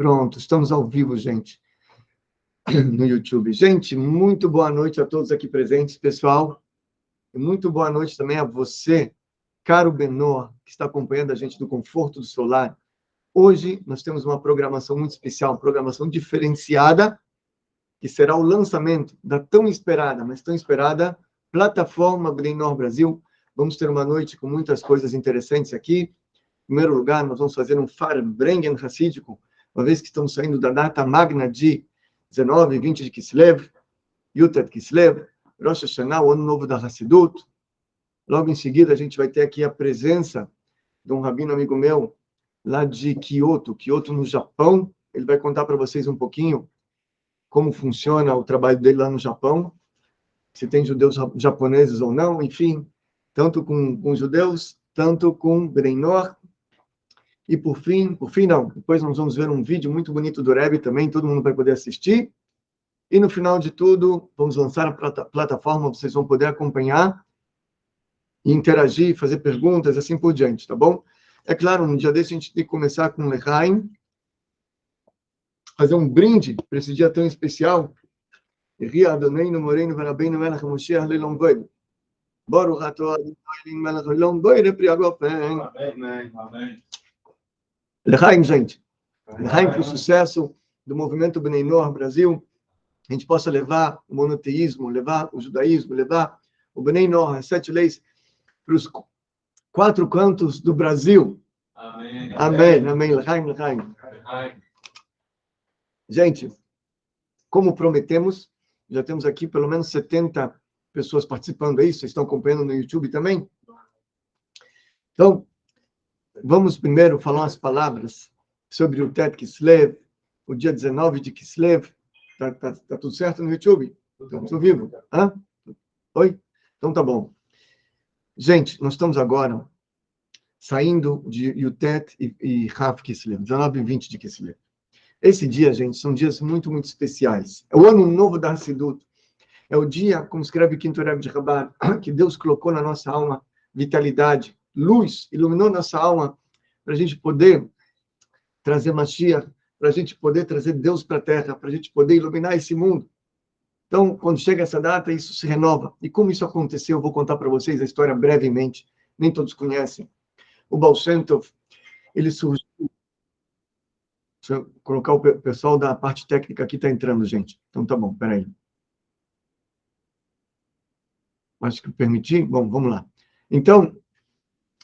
Pronto, estamos ao vivo, gente, no YouTube. Gente, muito boa noite a todos aqui presentes, pessoal. E muito boa noite também a você, caro Benor, que está acompanhando a gente do conforto do solar. Hoje nós temos uma programação muito especial, uma programação diferenciada, que será o lançamento da tão esperada, mas tão esperada, plataforma Glenor Brasil. Vamos ter uma noite com muitas coisas interessantes aqui. Em primeiro lugar, nós vamos fazer um Farbrengen Hassídico, uma vez que estamos saindo da data magna de 19 e 20 de Kislev, Yutat Kislev, Rosh Hashanah, o ano novo da Hassidut. Logo em seguida, a gente vai ter aqui a presença de um rabino amigo meu, lá de Kyoto, Kyoto, no Japão. Ele vai contar para vocês um pouquinho como funciona o trabalho dele lá no Japão, se tem judeus japoneses ou não, enfim, tanto com, com judeus, tanto com Brenor. E por fim, por fim não, depois nós vamos ver um vídeo muito bonito do Rebbe também, todo mundo vai poder assistir. E no final de tudo, vamos lançar a plata plataforma, vocês vão poder acompanhar, interagir, fazer perguntas, assim por diante, tá bom? É claro, no dia desse a gente tem que começar com Lechaim, fazer um brinde para esse dia tão especial. Amém. Amém. Lechaim, gente. Lechaim para o sucesso do movimento Bnei Noor Brasil. A gente possa levar o monoteísmo, levar o judaísmo, levar o Bnei Noor, as sete leis, para os quatro cantos do Brasil. Amém. Amém. Amém. Lechaim, Lechaim. Gente, como prometemos, já temos aqui pelo menos 70 pessoas participando aí, vocês estão acompanhando no YouTube também? Então, vamos primeiro falar umas palavras sobre o Tet Kislev, o dia 19 de Kislev. Tá, tá, tá tudo certo no YouTube? Estamos ao vivo? Hã? Oi? Então tá bom. Gente, nós estamos agora saindo de Yutet e, e Raf Kislev, 19 e 20 de Kislev. Esse dia, gente, são dias muito, muito especiais. É o ano novo da Hassidut. É o dia, como escreve o Quinto Rebbe de Rabar, que Deus colocou na nossa alma vitalidade, luz, iluminou nossa alma para a gente poder trazer Mashiach, para a gente poder trazer Deus para a Terra, para a gente poder iluminar esse mundo. Então, quando chega essa data, isso se renova. E como isso aconteceu, eu vou contar para vocês a história brevemente. Nem todos conhecem. O Baal Shem Tov, ele surgiu Deixa eu colocar o pessoal da parte técnica aqui, está entrando, gente. Então tá bom, peraí. Acho que permiti? Bom, vamos lá. Então,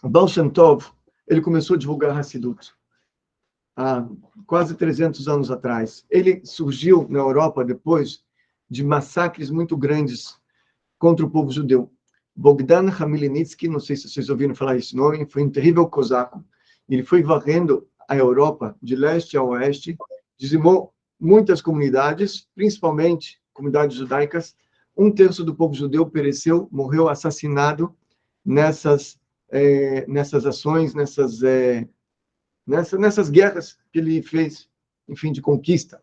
Baal Shem Tov, ele começou a divulgar Hassidut há quase 300 anos atrás. Ele surgiu na Europa depois de massacres muito grandes contra o povo judeu. Bogdan Khmelnytsky, não sei se vocês ouviram falar esse nome, foi um terrível cosaco. Ele foi varrendo a Europa de leste a oeste, dizimou muitas comunidades, principalmente comunidades judaicas. Um terço do povo judeu pereceu, morreu assassinado nessas é, nessas ações, nessas é, nessa, nessas guerras que ele fez, enfim, de conquista.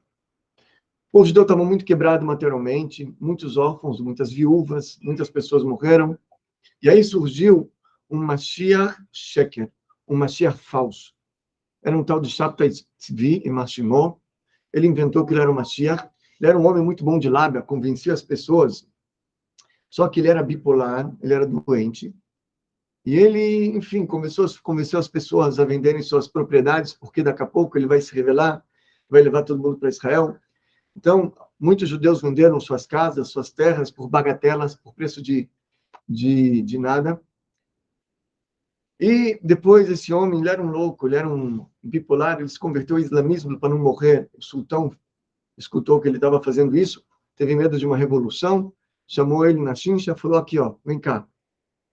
O povo judeu estava muito quebrado materialmente, muitos órfãos, muitas viúvas, muitas pessoas morreram. E aí surgiu um Mashiach Sheker, um Mashiach falso era um tal de Shabtai Tzvi e Mashimon. Ele inventou que ele era o Mashiach. Ele era um homem muito bom de lábia, convencia as pessoas. Só que ele era bipolar, ele era doente. E ele, enfim, começou a convencer as pessoas a venderem suas propriedades, porque daqui a pouco ele vai se revelar, vai levar todo mundo para Israel. Então, muitos judeus venderam suas casas, suas terras por bagatelas, por preço de, de, de nada. E depois esse homem, ele era um louco, ele era um bipolar, ele se converteu ao islamismo para não morrer. O sultão escutou que ele estava fazendo isso, teve medo de uma revolução, chamou ele na chincha, falou aqui, ó, vem cá,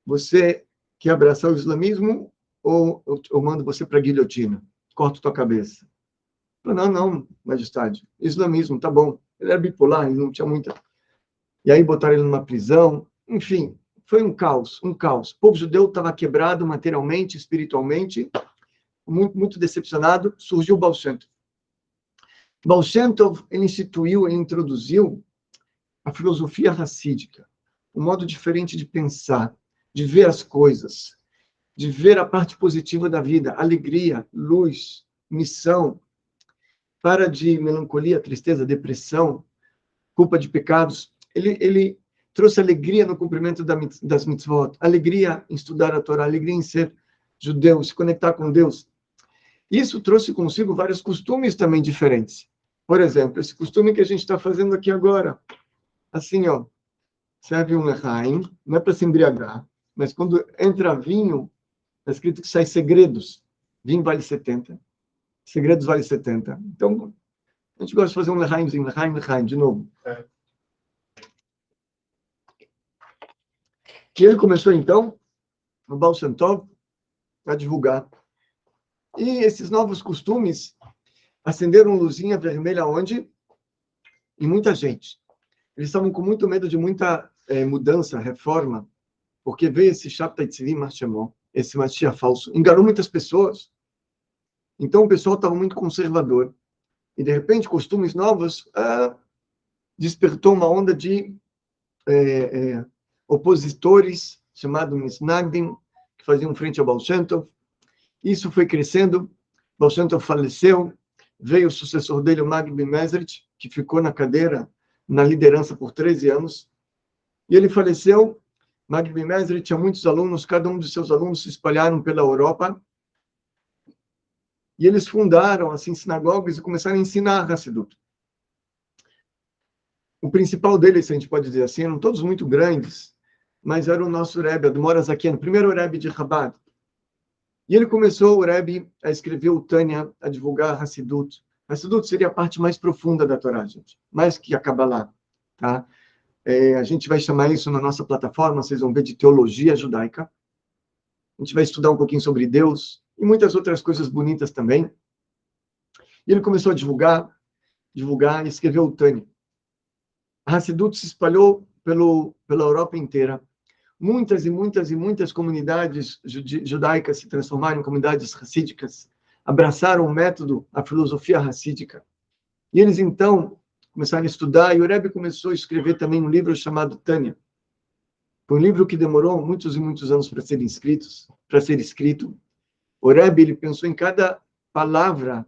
você quer abraçar o islamismo ou eu mando você para a guilhotina? Corto tua cabeça. Falou, não, não, majestade, islamismo, tá bom. Ele era bipolar, ele não tinha muita... E aí botaram ele numa prisão, enfim, foi um caos, um caos. O povo judeu estava quebrado materialmente, espiritualmente, muito, muito decepcionado. Surgiu o Baal Shem Tov. Baal Shem Tov, ele instituiu, ele introduziu a filosofia racídica, um modo diferente de pensar, de ver as coisas, de ver a parte positiva da vida, alegria, luz, missão. para de melancolia, tristeza, depressão, culpa de pecados. Ele, ele trouxe alegria no cumprimento das mitzvot, alegria em estudar a Torá, alegria em ser judeu, se conectar com Deus. Isso trouxe consigo vários costumes também diferentes. Por exemplo, esse costume que a gente está fazendo aqui agora. Assim, ó, serve um lechaim, não é para se embriagar, mas quando entra vinho, está escrito que sai segredos. Vinho vale 70, segredos vale 70. Então, a gente gosta de fazer um lechaimzinho, lechaim, lechaim, de novo. É. Que ele começou, então, no Baal a divulgar. E esses novos costumes acenderam luzinha vermelha onde? Em muita gente. Eles estavam com muito medo de muita é, mudança, reforma, porque veio esse Shabtai Tzivim Marshemon, esse Mashiach falso, enganou muitas pessoas. Então o pessoal estava muito conservador. E de repente, costumes novos ah, despertou uma onda de é, é, opositores, chamado Misnagdim, que faziam frente ao Baal Isso foi crescendo, Baal faleceu, veio o sucessor dele, o Magbi Mesrit, que ficou na cadeira, na liderança por 13 anos, e ele faleceu. Magbi Mesrit tinha muitos alunos, cada um de seus alunos se espalharam pela Europa, e eles fundaram, assim, sinagogas e começaram a ensinar Hassidut. O principal deles, a gente pode dizer assim, eram todos muito grandes, mas era o nosso Rebbe, Admor Zakian, primeiro Rebbe de Chabad. E ele começou, o Rebbe, a escrever o Tânia, a divulgar Hassidut. Hassidut seria a parte mais profunda da Torá, gente, mais que a Kabbalah, tá? É, a gente vai chamar isso na nossa plataforma, vocês vão ver, de teologia judaica. A gente vai estudar um pouquinho sobre Deus e muitas outras coisas bonitas também. E ele começou a divulgar, divulgar e escreveu o Tânia. A Hassidut se espalhou pelo, pela Europa inteira muitas e muitas e muitas comunidades judaicas se transformaram em comunidades racídicas, abraçaram o método, a filosofia racídica. E eles, então, começaram a estudar, e o Rebbe começou a escrever também um livro chamado Tânia. Foi um livro que demorou muitos e muitos anos para ser escrito, para ser escrito. O Rebbe, ele pensou em cada palavra,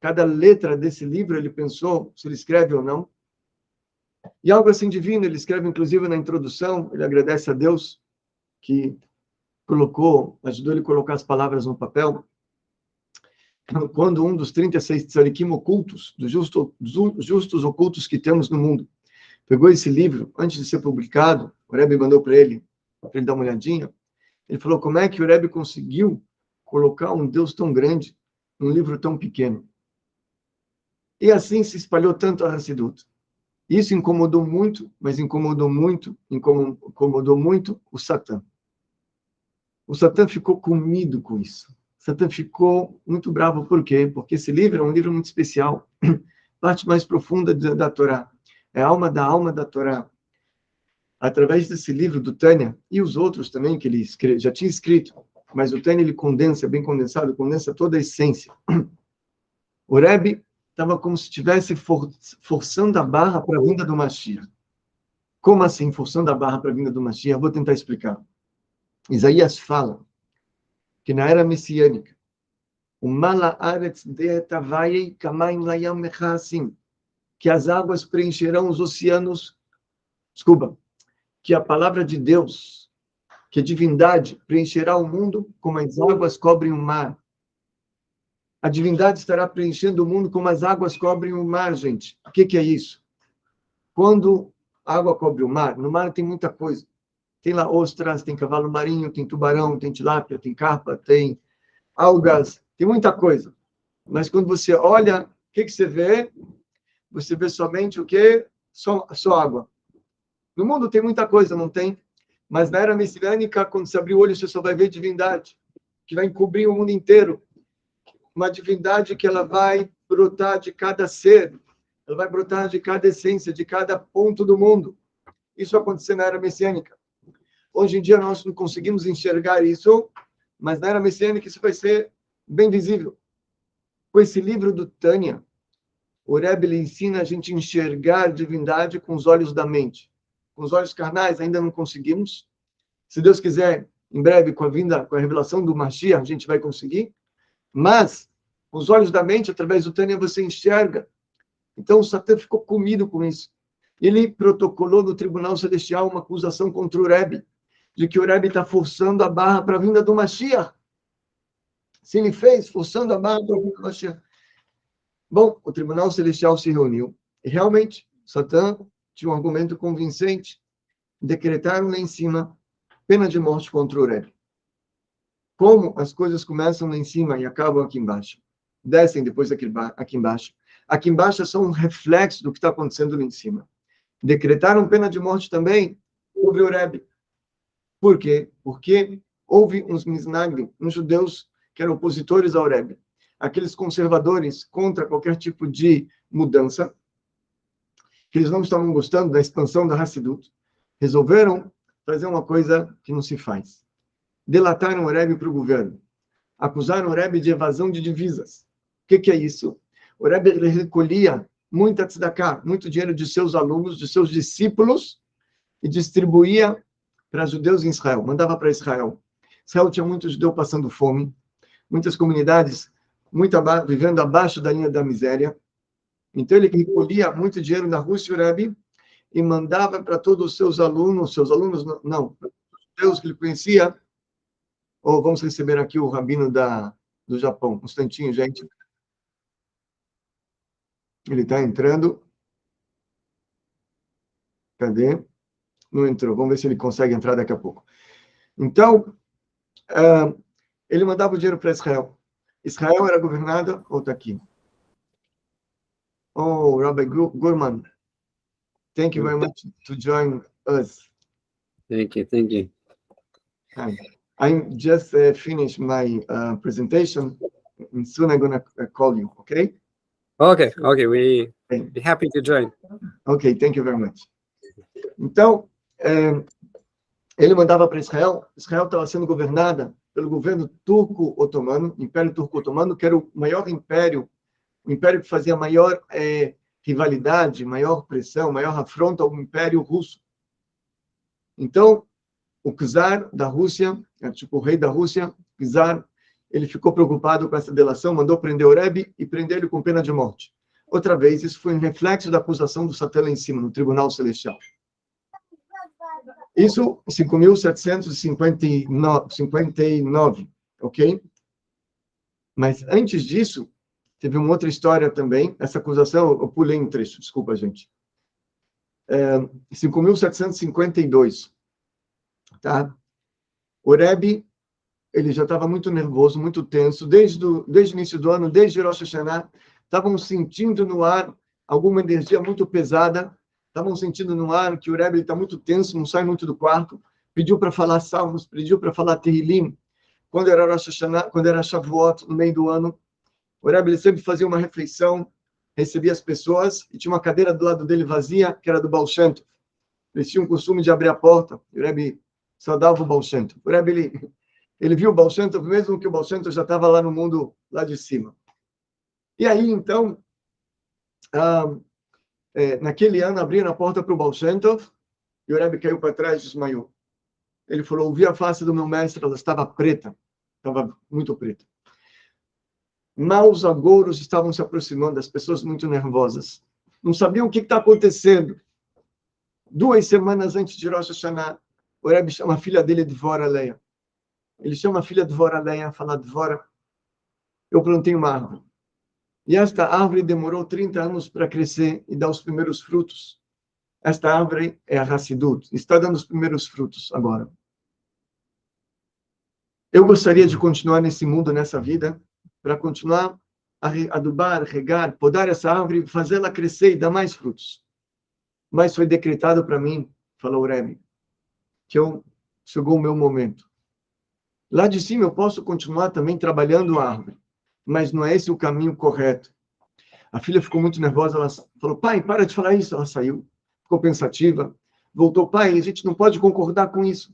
cada letra desse livro, ele pensou se ele escreve ou não. E algo assim divino, ele escreve inclusive na introdução, ele agradece a Deus que colocou, ajudou ele a colocar as palavras no papel. Quando um dos 36 tzarikim ocultos, dos justo, justos ocultos que temos no mundo, pegou esse livro, antes de ser publicado, o Rebbe mandou para ele, para ele dar uma olhadinha, ele falou, como é que o Rebbe conseguiu colocar um Deus tão grande num livro tão pequeno? E assim se espalhou tanto a Hassidut. Isso incomodou muito, mas incomodou muito, incomodou muito o Satã. O Satã ficou comido com isso. Satã ficou muito bravo, por quê? Porque esse livro é um livro muito especial, parte mais profunda da, da Torá. É a alma da alma da Torá. Através desse livro do Tânia, e os outros também que ele escreve, já tinha escrito, mas o Tânia ele condensa, bem condensado, condensa toda a essência. O Rebbe estava como se estivesse for, forçando a barra para a vinda do Mashiach. Como assim, forçando a barra para a vinda do Mashiach? Vou tentar explicar. Isaías fala que na era messiânica, o mala aretz deetavayei kamaim layam mechasim, que as águas preencherão os oceanos, desculpa, que a palavra de Deus, que a divindade preencherá o mundo como as águas cobrem o mar. A divindade estará preenchendo o mundo como as águas cobrem o mar, gente. O que, que é isso? Quando a água cobre o mar, no mar tem muita coisa. Tem lá ostras, tem cavalo marinho, tem tubarão, tem tilápia, tem carpa, tem algas, tem muita coisa. Mas quando você olha, o que, que você vê? Você vê somente o quê? Só, só água. No mundo tem muita coisa, não tem? Mas na era messiânica, quando você abrir o olho, você só vai ver divindade, que vai encobrir o mundo inteiro uma divindade que ela vai brotar de cada ser, ela vai brotar de cada essência, de cada ponto do mundo. Isso aconteceu na era messiânica. Hoje em dia nós não conseguimos enxergar isso, mas na era messiânica isso vai ser bem visível. Com esse livro do Tânia, o Rebbe ensina a gente a enxergar divindade com os olhos da mente. Com os olhos carnais ainda não conseguimos. Se Deus quiser, em breve, com a vinda, com a revelação do Mashiach, a gente vai conseguir. Mas, Com os olhos da mente, através do Tânia, você enxerga. Então, o Satã ficou comido com isso. Ele protocolou no Tribunal Celestial uma acusação contra o Rebbe, de que o Rebbe está forçando a barra para a vinda do Mashiach. Se ele fez, forçando a barra para a vinda do Mashiach. Bom, o Tribunal Celestial se reuniu e realmente Satã tinha um argumento convincente. Decretaram lá em cima pena de morte contra o Rebbe. Como as coisas começam lá em cima e acabam aqui embaixo. Descem depois aqui, aqui embaixo. Aqui embaixo é só um reflexo do que está acontecendo lá em cima. Decretaram pena de morte também sobre o Rebbe. Por quê? Porque houve uns misnagrim, uns judeus que eram opositores ao Rebbe, aqueles conservadores contra qualquer tipo de mudança, que eles não estavam gostando da expansão da Hassidut, resolveram fazer uma coisa que não se faz. Delataram o Rebbe para o governo. Acusaram o Rebbe de evasão de divisas. O que, que é isso? O Rebbe recolhia muita tzedakah, muito dinheiro de seus alunos, de seus discípulos, e distribuía para judeus em Israel, mandava para Israel. Israel tinha muito judeu passando fome, muitas comunidades muito aba vivendo abaixo da linha da miséria. Então ele recolhia muito dinheiro na Rússia, e mandava para todos os seus alunos, seus alunos não, os judeus que ele conhecia. Ou vamos receber aqui o rabino da do Japão. Um instantinho, gente. Ele está entrando. Cadê? Não entrou. Vamos ver se ele consegue entrar daqui a pouco. Então, uh, ele mandava o dinheiro para Israel. Israel era governada, ou está aqui. Oh, Rabbi Gurman, thank you very much to join us. Thank you, thank you. I just uh, finished my uh, presentation, and soon I'm going to call you, okay? Okay, okay, we be happy to join. Okay, thank you very much. Então, ele mandava para Israel, Israel estava sendo governada pelo governo turco-otomano, Império Turco-Otomano, que era o maior império, o império que fazia maior é, rivalidade, maior pressão, maior afronta ao Império Russo. Então, o czar da Rússia, é, tipo o rei da Rússia, czar, ele ficou preocupado com essa delação, mandou prender o Rebbe e prender ele com pena de morte. Outra vez, isso foi um reflexo da acusação do Satã lá em cima, no Tribunal Celestial. Isso, 5.759, ok? Mas antes disso, teve uma outra história também. Essa acusação, eu pulei um trecho, desculpa, gente. É, 5.752, tá? O Rebbe, ele já estava muito nervoso, muito tenso, desde, do, desde o início do ano, desde Rosh Hashanah, estavam sentindo no ar alguma energia muito pesada, estavam sentindo no ar que o Rebbe está muito tenso, não sai muito do quarto, pediu para falar salmos, pediu para falar Tehillim. Quando era Rosh Hashanah, quando era Shavuot, no meio do ano, o Rebbe sempre fazia uma reflexão, recebia as pessoas e tinha uma cadeira do lado dele vazia, que era do Baal Shem Eles tinham o costume de abrir a porta, e o Rebbe saudava o Baal Shem O Rebbe, ele, ele viu o Baal mesmo que o Baal já estava lá no mundo, lá de cima. E aí, então, ah, é, naquele ano, abriram a porta para o Baal e o Rebbe caiu para trás e desmaiou. Ele falou, ouvi a face do meu mestre, ela estava preta, estava muito preta. Maus agouros estavam se aproximando, as pessoas muito nervosas. Não sabiam o que está acontecendo. Duas semanas antes de Rosh Hashanah, o Rebbe chama a filha dele de Vora Leia. Ele chama a filha de Vora Leia, fala, Dvora, eu plantei uma árvore. E esta árvore demorou 30 anos para crescer e dar os primeiros frutos. Esta árvore é a Hassidut, está dando os primeiros frutos agora. Eu gostaria de continuar nesse mundo, nessa vida, para continuar a adubar, regar, podar essa árvore, fazê-la crescer e dar mais frutos. Mas foi decretado para mim, falou o Rebbe, que eu, chegou o meu momento. Lá de cima eu posso continuar também trabalhando a árvore mas não é esse o caminho correto. A filha ficou muito nervosa, ela falou, pai, para de falar isso. Ela saiu, ficou pensativa, voltou, pai, a gente não pode concordar com isso.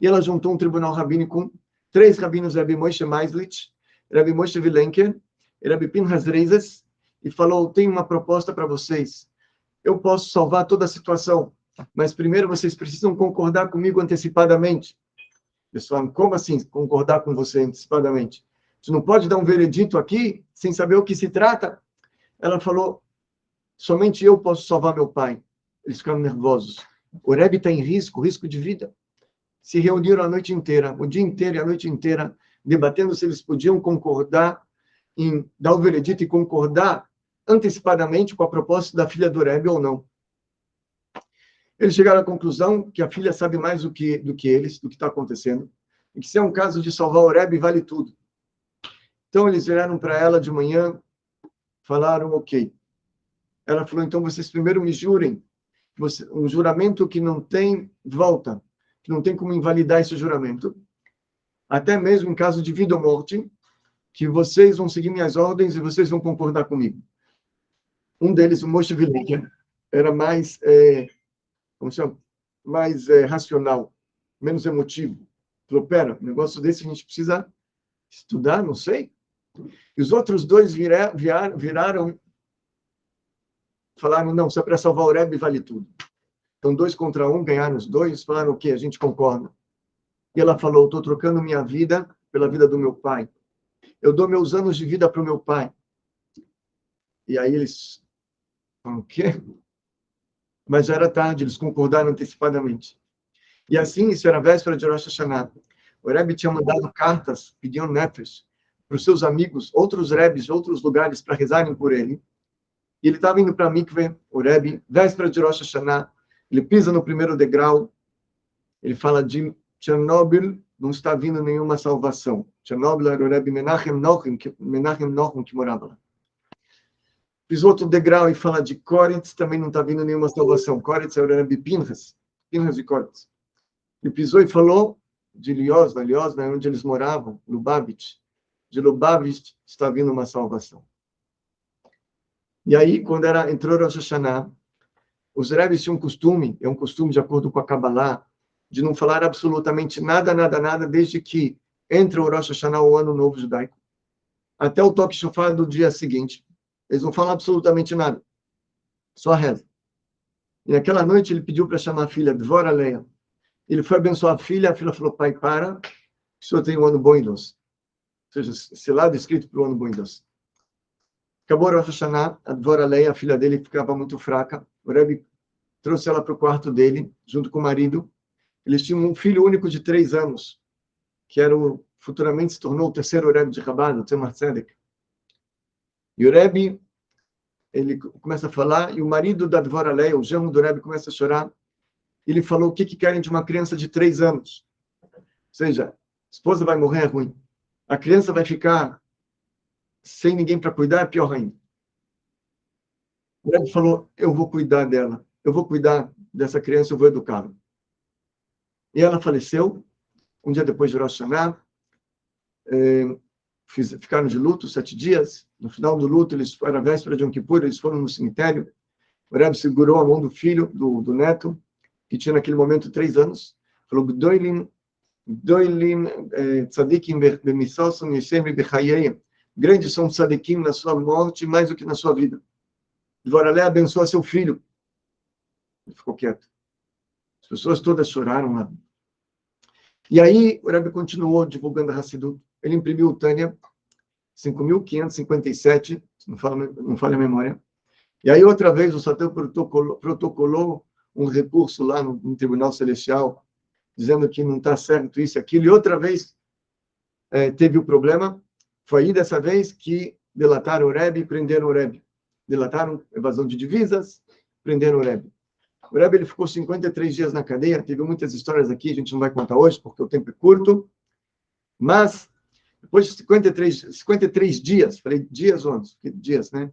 E ela juntou um tribunal rabínico, três rabinos, Rabbi Moshe Meislich, Rabbi Moshe Vilenker, Rabbi Pinhas Reisas, e falou, tenho uma proposta para vocês. Eu posso salvar toda a situação, mas primeiro vocês precisam concordar comigo antecipadamente. Falaram, como assim concordar com você antecipadamente? Você não pode dar um veredito aqui sem saber o que se trata? Ela falou: somente eu posso salvar meu pai. Eles ficaram nervosos. O Rebbe está em risco, risco de vida. Se reuniram a noite inteira, o dia inteiro e a noite inteira, debatendo se eles podiam concordar em dar o veredito e concordar antecipadamente com a proposta da filha do Rebbe ou não. Eles chegaram à conclusão que a filha sabe mais do que, do que eles, do que está acontecendo, e que se é um caso de salvar o Rebbe, vale tudo. Então eles vieram para ela de manhã, falaram, ok. Ela falou, então vocês primeiro me jurem, um juramento que não tem volta, que não tem como invalidar esse juramento, até mesmo em caso de vida ou morte, que vocês vão seguir minhas ordens e vocês vão concordar comigo. Um deles, o Moshe Vilenker, era mais, é, como chama? mais é, racional, menos emotivo. Falou, pera, um negócio desse a gente precisa estudar, não sei. E os outros dois vira, viraram, viraram falaram, não, se é para salvar o Rebbe, vale tudo. Então, dois contra um, ganharam os dois, falaram o quê? A gente concorda. E ela falou, estou trocando minha vida pela vida do meu pai. Eu dou meus anos de vida para o meu pai. E aí eles o quê? Mas já era tarde, eles concordaram antecipadamente. E assim, isso era véspera de Rosh Hashanah. O Rebbe tinha mandado cartas pedindo nefesh para os seus amigos, outros Rebes de outros lugares, para rezarem por ele. E ele estava indo para mikve, o Rebbe, véspera de Rosh Hashanah, ele pisa no primeiro degrau, ele fala de Chernobyl, não está vindo nenhuma salvação. Chernobyl era o Rebbe Menachem Nochim, que, Menachem Nochim que morava lá. Pisou outro degrau e fala de Koretz, também não está vindo nenhuma salvação. Koretz era o Rebbe Pinhas, Pinhas de Koretz. Ele pisou e falou de Liosna, Liosna é onde eles moravam, Lubavitch. De Lubavitch está vindo uma salvação. E aí, quando era, entrou Rosh Hashanah, os rebes tinham um costume, é um costume de acordo com a Kabbalah, de não falar absolutamente nada, nada, nada, desde que entra o Rosh Hashanah, o Ano Novo Judaico, até o toque chofar do dia seguinte. Eles não falam absolutamente nada, só reza. E naquela noite ele pediu para chamar a filha, Dvora Leia. Ele foi abençoar a filha, a filha falou, pai, para, o senhor tem um ano bom e doce. Seja, esse lado escrito para o ano bom e doce. Acabou Rosh Hashanah, a Dvora Leia, a filha dele, ficava muito fraca. O Rebbe trouxe ela para o quarto dele, junto com o marido. Eles tinham um filho único de três anos, que era o, futuramente se tornou o terceiro Rebbe de Rabat, o Tzemar Tzedek. E o Rebbe, ele começa a falar, e o marido da Dvora Leia, o genro do Rebbe, começa a chorar. Ele falou, o que, que querem de uma criança de três anos? Ou seja, esposa vai morrer, é ruim. A criança vai ficar sem ninguém para cuidar, é pior ainda. O Rebbe falou, eu vou cuidar dela, eu vou cuidar dessa criança, eu vou educá-la. E ela faleceu, um dia depois de Rosh Hashanah, eh, ficaram de luto sete dias. No final do luto, eles era véspera de Yom Kippur, eles foram no cemitério. O Rebbe segurou a mão do filho, do, do neto, que tinha naquele momento três anos. Falou, Gdoilim, Gdoilim, eh, tzadikim b'misosom yeshem b'chayeyim grandes são tzadikim na sua morte mais do que na sua vida. Dvoralé abençoa seu filho. Ele ficou quieto. As pessoas todas choraram lá. E aí, o Rebbe continuou divulgando a Hassidut. Ele imprimiu o Tânia, 5.557, não fala, não fala a memória. E aí, outra vez, o Satã protocolou, protocolou um recurso lá no, no, Tribunal Celestial, dizendo que não está certo isso e aquilo. E outra vez, é, teve o problema. Foi aí dessa vez que delataram o Rebbe e prenderam o Rebbe. Delataram evasão de divisas, prenderam o Rebbe. O Rebbe ele ficou 53 dias na cadeia, teve muitas histórias aqui, a gente não vai contar hoje porque o tempo é curto, mas depois de 53, 53 dias, falei dias ou anos? Dias, né?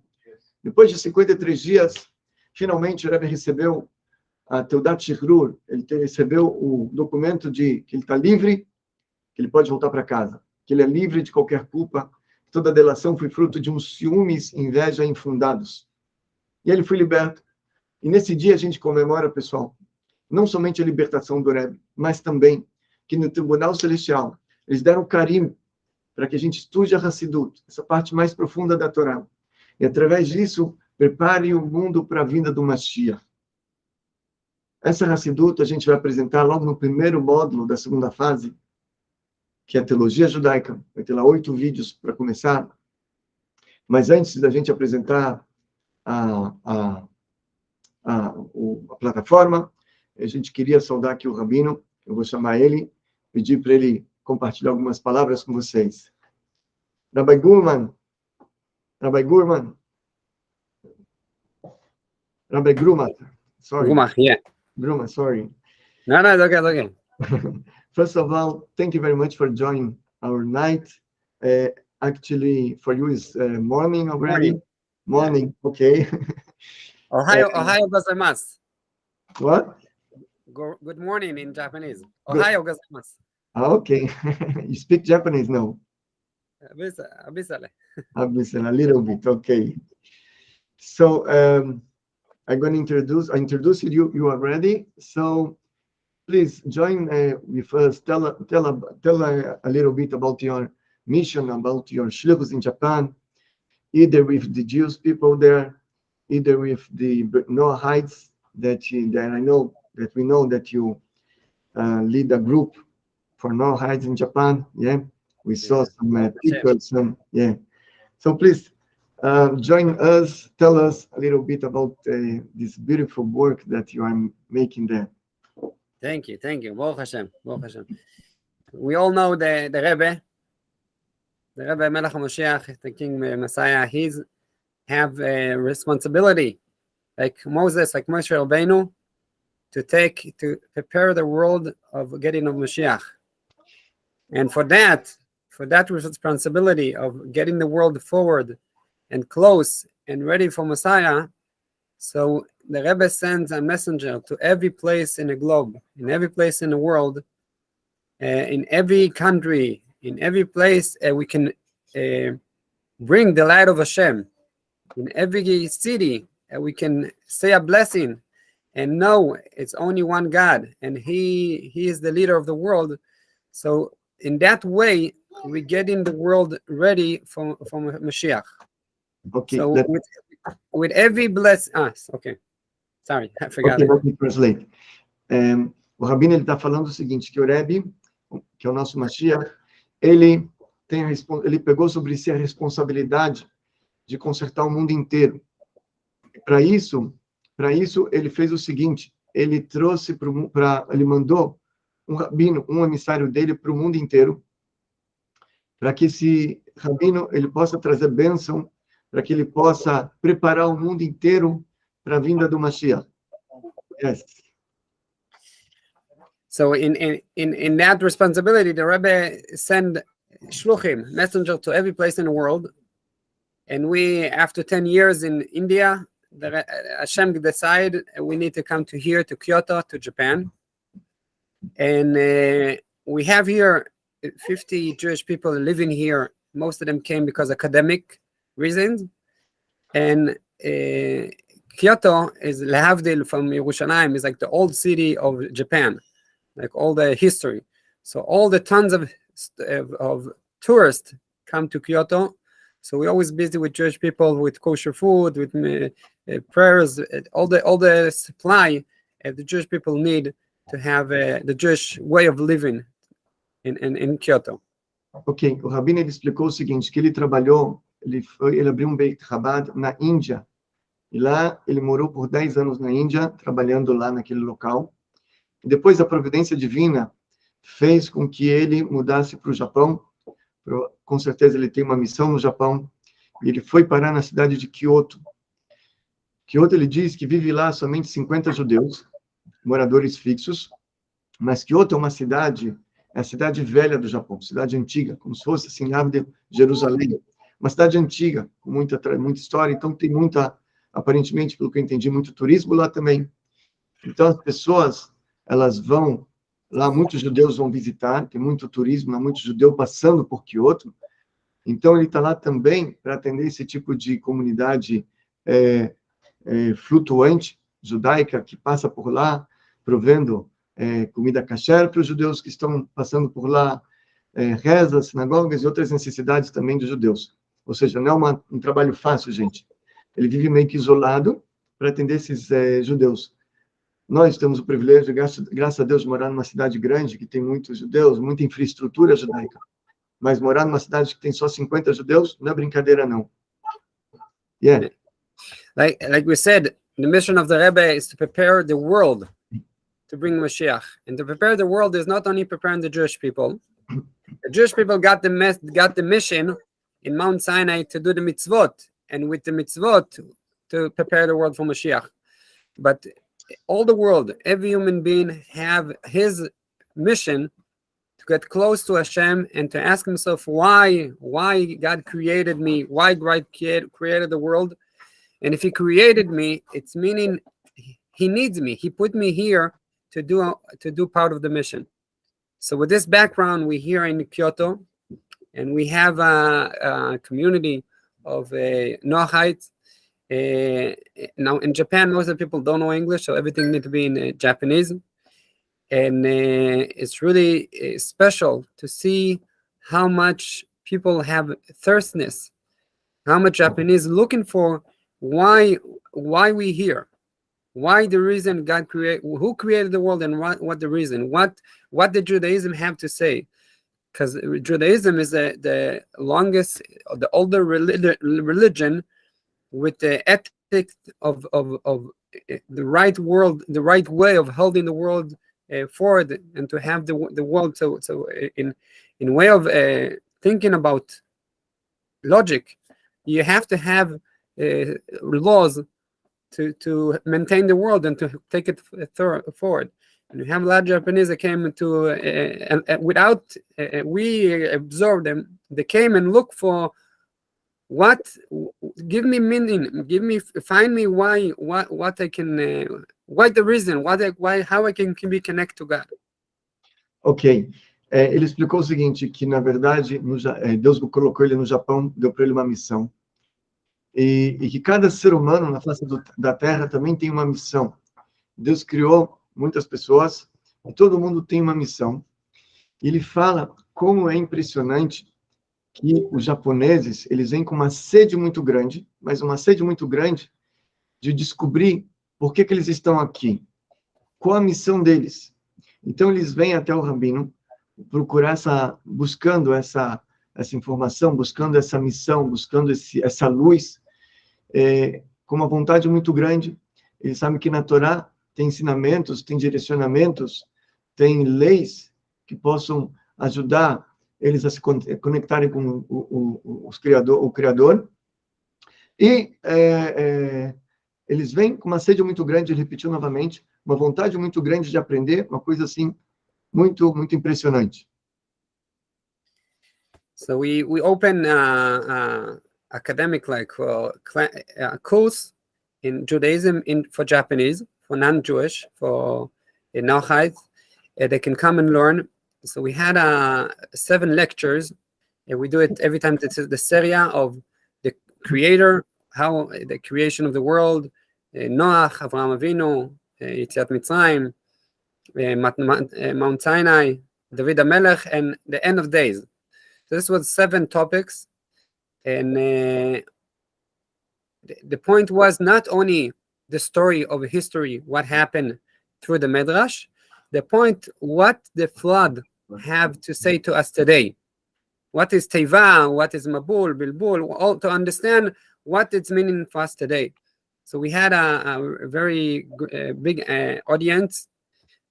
Depois de 53 dias, finalmente o Rebbe recebeu a Teudat Shikrur, ele recebeu o documento de que ele está livre, que ele pode voltar para casa que ele é livre de qualquer culpa, toda delação foi fruto de uns ciúmes inveja infundados. E ele foi liberto. E nesse dia a gente comemora, pessoal, não somente a libertação do Rebbe, mas também que no Tribunal Celestial eles deram carinho para que a gente estude a Hassidut, essa parte mais profunda da Torá. E através disso, prepare o mundo para a vinda do Mashiach. Essa Hassidut a gente vai apresentar logo no primeiro módulo da segunda fase, que é Teologia Judaica. Vai ter lá oito vídeos para começar. Mas antes da gente apresentar a, a, a, a plataforma, a gente queria saudar aqui o Rabino, eu vou chamar ele, pedir para ele compartilhar algumas palavras com vocês. Rabbi Gurman, Rabbi Gurman, Rabbi Gruma, sorry. Gruma, yeah. Gruma, sorry. No, no, it's okay, it's okay. First of all, thank you very much for joining our night. Uh, actually, for you is uh, morning already. Morning, morning. Yeah. okay. Ohio, uh, Ohio gozaimasu. What? Go, good morning in Japanese. Ohio gozaimasu. Okay. you speak Japanese now? A little bit, okay. So, um, I'm going to introduce, I introduce you, you are ready. So please join uh, with us, tell, tell, tell a, a, little bit about your mission, about your shlichus in Japan, either with the Jewish people there, either with the Noahites that, you, that I know, that we know that you uh, lead a group for Noahites in Japan, yeah? We saw some uh, people, some, yeah. So please uh, join us, tell us a little bit about uh, this beautiful work that you are making there. Thank you, thank you. Baruch Hashem, Baruch Hashem. We all know the, the Rebbe, the Rebbe Melech HaMashiach, the King Messiah, he's have a responsibility, like Moses, like Moshe Rabbeinu, to take, to prepare the world of getting of Mashiach. And for that, for that responsibility of getting the world forward and close and ready for Messiah, so the Rebbe sends a messenger to every place in the globe, in every place in the world, uh, in every country, in every place uh, we can uh, bring the light of Hashem. In every city, we can say a blessing and know it's only one God and He He is the leader of the world. So in that way, we get in the world ready for, for Mashiach. Okay. So with, with every bless us, ah, okay. Sorry, I forgot. Okay, let me translate. Um, o Rabino está falando o seguinte, que o Rebbe, que é o nosso Mashiach, ele, tem a, ele pegou sobre si a responsabilidade de consertar o mundo inteiro. Para isso, para isso ele fez o seguinte, ele trouxe para, ele mandou um rabino, um emissário dele para o mundo inteiro, para que esse rabino ele possa trazer bênção para que ele possa preparar o mundo inteiro para a vinda do Mashiach. Yes. So in, in, in that responsibility, the Rebbe send shluchim, messenger to every place in the world. And we, after 10 years in India, the, Hashem decided we need to come to here, to Kyoto, to Japan. And uh, we have here 50 Jewish people living here. Most of them came because academic reasons. And uh, Kyoto is Lehavdil from Yerushalayim is like the old city of Japan, like all the history. So all the tons of of, tourists come to Kyoto. So we're always busy with Jewish people, with kosher food, with uh, prayers, all the all the supply uh, the Jewish people need to have uh, the Jewish way of living in, in, in Kyoto. Ok, o Rabino explicou o seguinte, que ele trabalhou ele, foi, ele abriu um Beit Chabad na Índia. E lá ele morou por 10 anos na Índia, trabalhando lá naquele local. E depois a providência divina fez com que ele mudasse para o Japão. Com certeza ele tem uma missão no Japão. E ele foi parar na cidade de Kyoto. Kyoto ele diz que vive lá somente 50 judeus, moradores fixos. Mas Kyoto é uma cidade, é a cidade velha do Japão, cidade antiga, como se fosse assim, de Jerusalém uma cidade antiga, com muita, muita história, então tem muita, aparentemente, pelo que eu entendi, muito turismo lá também. Então, as pessoas, elas vão, lá muitos judeus vão visitar, tem muito turismo, lá muito judeu passando por Kyoto, então ele está lá também para atender esse tipo de comunidade é, é, flutuante, judaica, que passa por lá, provendo é, comida kasher para os judeus que estão passando por lá, é, rezas, sinagogas e outras necessidades também dos judeus. Ou seja, não é uma, um trabalho fácil, gente. Ele vive meio que isolado para atender esses é, judeus. Nós temos o privilégio, graças, graças a Deus, de morar numa cidade grande, que tem muitos judeus, muita infraestrutura judaica. Mas morar numa cidade que tem só 50 judeus, não é brincadeira, não. Yeah. Like, like we said, the mission of the Rebbe is to prepare the world to bring Mashiach. And to prepare the world is not only preparing the Jewish people. The Jewish people got the got the mission in Mount Sinai to do the mitzvot, and with the mitzvot to prepare the world for Mashiach. But all the world, every human being have his mission to get close to Hashem and to ask himself why, why God created me, why God created the world. And if he created me, it's meaning he needs me. He put me here to do to do part of the mission. So with this background, we're here in Kyoto, and we have a, a community of uh, Noahites. Uh, now in Japan, most of the people don't know English, so everything needs to be in uh, Japanese. And uh, it's really uh, special to see how much people have thirstness, how much Japanese looking for why why we here why the reason god create who created the world and what what the reason what what did judaism have to say because judaism is the the longest the older relig- religion with the ethics of of of the right world the right way of holding the world uh, forward and to have the the world so so in in way of uh, thinking about logic you have to have uh, laws to to maintain the world and to take it forward. And we have a lot of Japanese that came to uh, and, and without uh, we absorb them, they came and look for what give me meaning, give me find me why what what I can uh, what the reason what I, why how I can, can be connect to God. Ok. É, ele explicou o seguinte, que na verdade no, é, Deus colocou ele no Japão, deu para ele uma missão. E, e, que cada ser humano na face do, da Terra também tem uma missão. Deus criou muitas pessoas e todo mundo tem uma missão. Ele fala como é impressionante que os japoneses, eles vêm com uma sede muito grande, mas uma sede muito grande de descobrir por que, que eles estão aqui, qual a missão deles. Então eles vêm até o rabino procurar essa, buscando essa essa informação, buscando essa missão, buscando esse, essa luz é, com uma vontade muito grande. Eles sabem que na Torá tem ensinamentos, tem direcionamentos, tem leis que possam ajudar eles a se conectarem com o, o, os criador, o Criador. E é, é, eles vêm com uma sede muito grande, repetiu novamente, uma vontade muito grande de aprender, uma coisa assim muito, muito impressionante. So we we open uh, academic like course in Judaism in for Japanese for non-Jewish for uh, Noahites. Uh, they can come and learn. So we had uh, seven lectures. And we do it every time. Is the Seria of the Creator, how the creation of the world, uh, Noach, Avraham Avinu, uh, Yitziat Mitzrayim, uh, Mount Sinai, David HaMelech, and the end of days. So this was seven topics and uh, the point was not only the story of history, what happened through the Midrash, the point what the flood have to say to us today. What is Teva, what is Mabul, Bilbul, all to understand what it's meaning for us today. So we had a, a very uh, big uh, audience,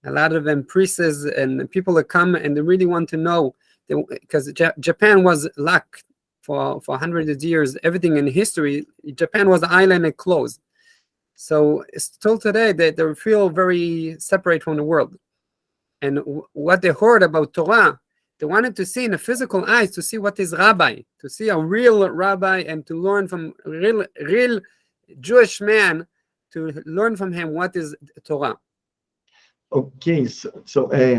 a lot of them priests and people that come and they really want to know because Japan was locked for for hundreds of years, everything in history, Japan was an island and closed. So still today, they, they feel very separate from the world. And what they heard about Torah, they wanted to see in the physical eyes to see what is rabbi, to see a real rabbi, and to learn from real real Jewish man, to learn from him what is Torah. Ok, so, é,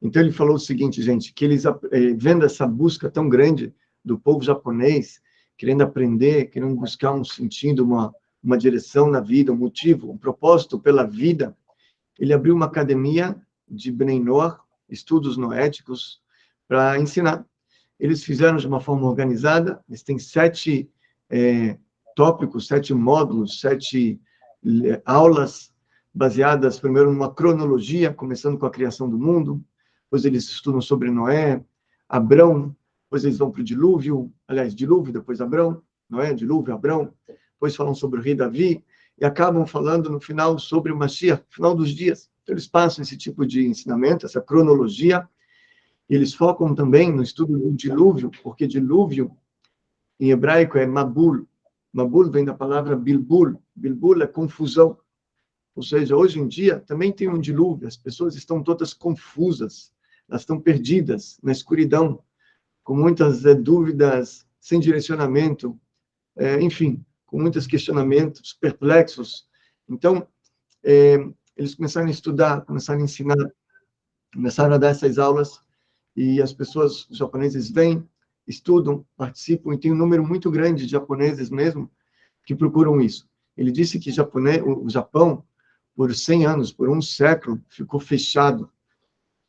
então ele falou o seguinte, gente, que eles é, vendo essa busca tão grande do povo japonês, querendo aprender, querendo buscar um sentido, uma, uma direção na vida, um motivo, um propósito pela vida, ele abriu uma academia de Bnei estudos noéticos, para ensinar. Eles fizeram de uma forma organizada, eles têm sete é, tópicos, sete módulos, sete é, aulas baseadas primeiro numa cronologia, começando com a criação do mundo, depois eles estudam sobre Noé, Abrão, depois eles vão para o dilúvio, aliás, dilúvio, depois Abrão, Noé, dilúvio, Abrão, depois falam sobre o rei Davi, e acabam falando no final sobre o Mashiach, final dos dias. Então, eles passam esse tipo de ensinamento, essa cronologia, e eles focam também no estudo do dilúvio, porque dilúvio, em hebraico, é Mabul. Mabul vem da palavra Bilbul. Bilbul é confusão. Ou seja, hoje em dia também tem um dilúvio, as pessoas estão todas confusas, elas estão perdidas na escuridão, com muitas é, dúvidas, sem direcionamento, é, enfim, com muitos questionamentos, perplexos. Então, é, eles começaram a estudar, começaram a ensinar, começaram a dar essas aulas, e as pessoas, japoneses vêm, estudam, participam, e tem um número muito grande de japoneses mesmo que procuram isso. Ele disse que japonês, o Japão, por 100 anos, por um século, ficou fechado,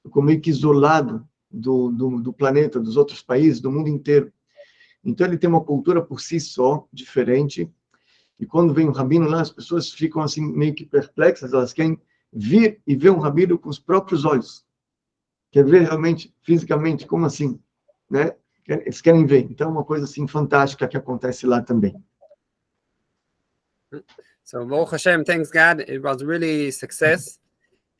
ficou meio que isolado do, do, do planeta, dos outros países, do mundo inteiro. Então, ele tem uma cultura por si só, diferente, e quando vem um rabino lá, as pessoas ficam assim meio que perplexas, elas querem vir e ver um rabino com os próprios olhos. Quer ver realmente, fisicamente, como assim? Né? Eles querem ver. Então, é uma coisa assim fantástica que acontece lá também. So Baruch Hashem, thanks God, it was really success,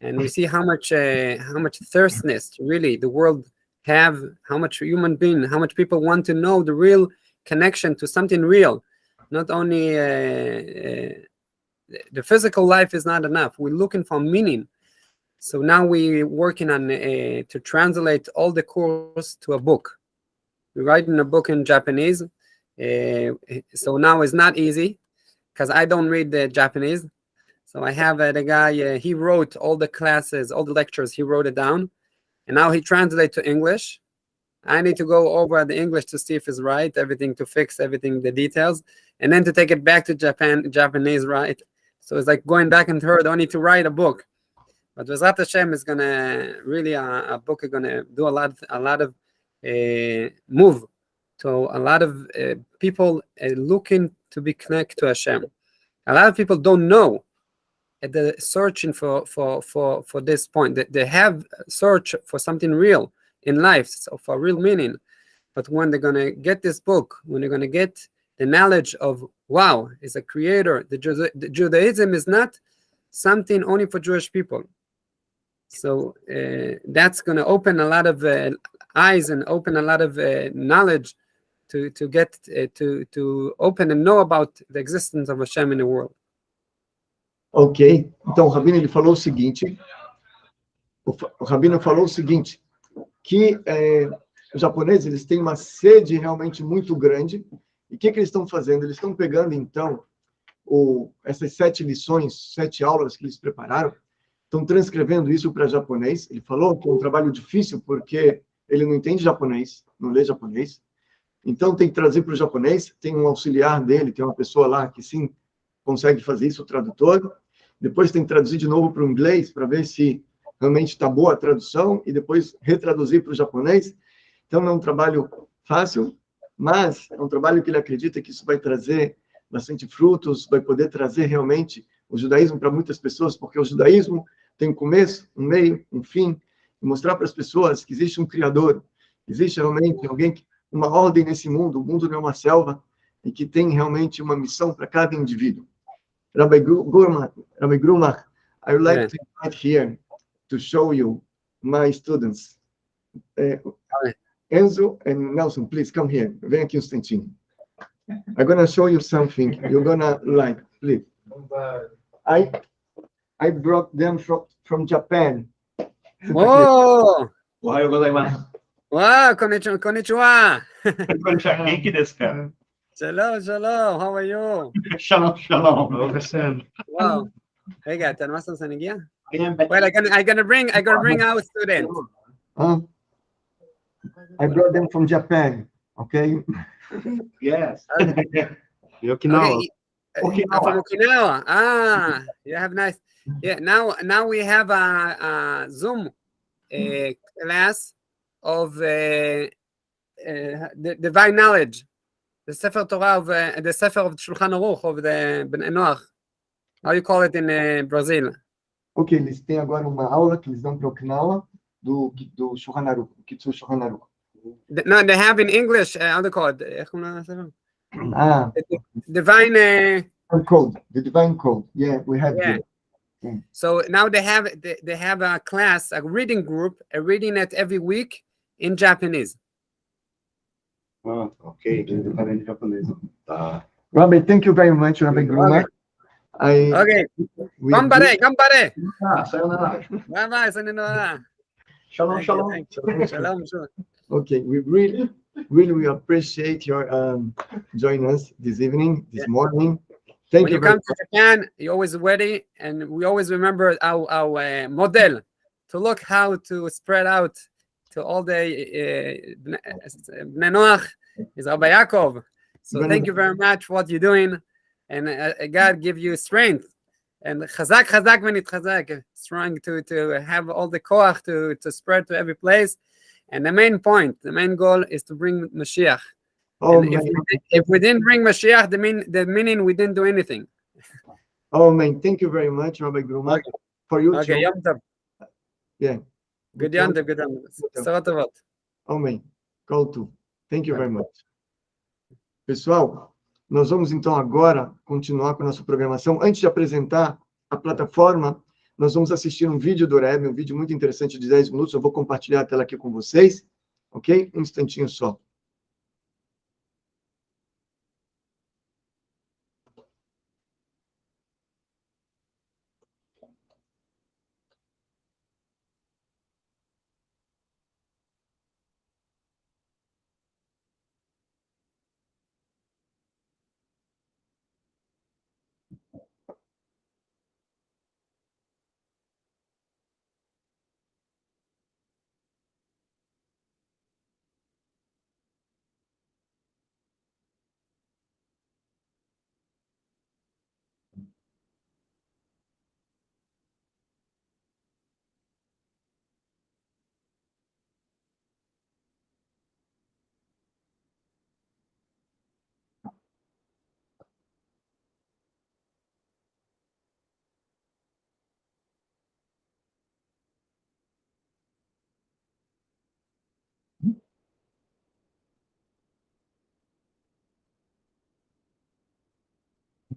and we see how much uh, how much thirstness really the world have, how much human being, how much people want to know the real connection to something real. Not only uh, uh, the physical life is not enough. We're looking for meaning. So now we're working on uh, to translate all the course to a book. We're writing a book in Japanese. Uh, so now it's not easy because I don't read the Japanese. So I have uh, the guy, uh, he wrote all the classes, all the lectures, he wrote it down. And now he translates to English. I need to go over the English to see if it's right, everything to fix everything, the details, and then to take it back to Japan, Japanese, right? So it's like going back and forth. I need to write a book. But Wazat Hashem is gonna really uh, a book is gonna do a lot, a lot of uh, move to a lot of uh, people uh, looking to be connected to Hashem. A lot of people don't know at the searching for for for for this point that they have search for something real in life, so for real meaning. But when they're gonna get this book, when they're gonna get the knowledge of wow, is a creator. The, the Judaism is not something only for Jewish people. So uh, that's to open a lot of uh, eyes and open a lot of uh, knowledge to to get uh, to to open and know about the existence of Hashem in the world. Ok, então o Rabino ele falou o seguinte, o, Rabino falou o seguinte, que é, os japoneses eles têm uma sede realmente muito grande, e o que, que eles estão fazendo? Eles estão pegando, então, o, essas sete lições, sete aulas que eles prepararam, estão transcrevendo isso para japonês. Ele falou que é um trabalho difícil, porque ele não entende japonês, não lê japonês, então tem que trazer para o japonês, tem um auxiliar dele, tem uma pessoa lá que sim consegue fazer isso, o tradutor, depois tem que traduzir de novo para o inglês, para ver se realmente está boa a tradução, e depois retraduzir para o japonês. Então, não é um trabalho fácil, mas é um trabalho que ele acredita que isso vai trazer bastante frutos, vai poder trazer realmente o judaísmo para muitas pessoas, porque o judaísmo tem um começo, um meio, um fim, e mostrar para as pessoas que existe um Criador, existe realmente alguém, uma ordem nesse mundo, o mundo não é uma selva, e que tem realmente uma missão para cada indivíduo. Rabbi Gurmach, Rabbi Grumach, I would like to invite here to show you my students. Uh, Enzo and Nelson, please come here. Thank you, um. I'm gonna show you something you're gonna like, please. I I brought them from from Japan. Whoa! Why was I? Wow, konnichiwa. Konnichiwa. Konnichiwa. Shalom, shalom. How are you? shalom, shalom. wow. רגע, אתה Well, I'm gonna, I'm gonna bring, I'm gonna bring our students. Huh? I brought them from Japan. Okay. yes. Okinawa. Okay. Eh, Okinawa. From Okinawa. Ah, you have nice. Yeah. Now, now we have a, a Zoom eh, mm. class of uh, uh, divine knowledge the Sefer Torah of uh, the Sefer of Shulchan Aruch of the Ben Enoch. How you call it in uh, Brazil? Ok, eles têm agora uma aula que eles dão para o Okinawa do do Shulchan Aruch, Kitsu Shulchan Aruch. No, they have in English. Uh, how do you call it? Ah. The divine. Uh, code. The divine code. Yeah, we have. Yeah. So now they have they, they have a class, a reading group, a reading at every week in Japanese. Ah, ok, diferente de japonês. Tá. Rabbi, thank you very much, Rabbi Gruma. I, Okay, we gambare, gambare. Ah, sayonara. Bye bye, sayonara. Shalom, shalom. Shalom, shalom. Okay, we really, really we appreciate your um, joining us this evening, this morning. Thank when you you very come to Japan, you're always ready, and we always remember our, our uh, model to look how to spread out to all the uh, Bnei Bnei Noach is Rabbi Yaakov. So thank you very much for what you're doing, and uh, uh, God give you strength. And chazak chazak venit chazak, strong to to have all the koach to to spread to every place. And the main point, the main goal is to bring Mashiach. Oh, if, we, if we didn't bring Mashiach, the mean the meaning we didn't do anything. oh man, thank you very much, Rabbi Gruma, for you Okay. Yom Tov. Yeah. Good então, the good afternoon. Salve, salve. Amém. Call to. Thank you very much. Pessoal, nós vamos então agora continuar com a nossa programação. Antes de apresentar a plataforma, nós vamos assistir um vídeo do Rebbe, um vídeo muito interessante de 10 minutos. Eu vou compartilhar a tela aqui com vocês, ok? Um instantinho só.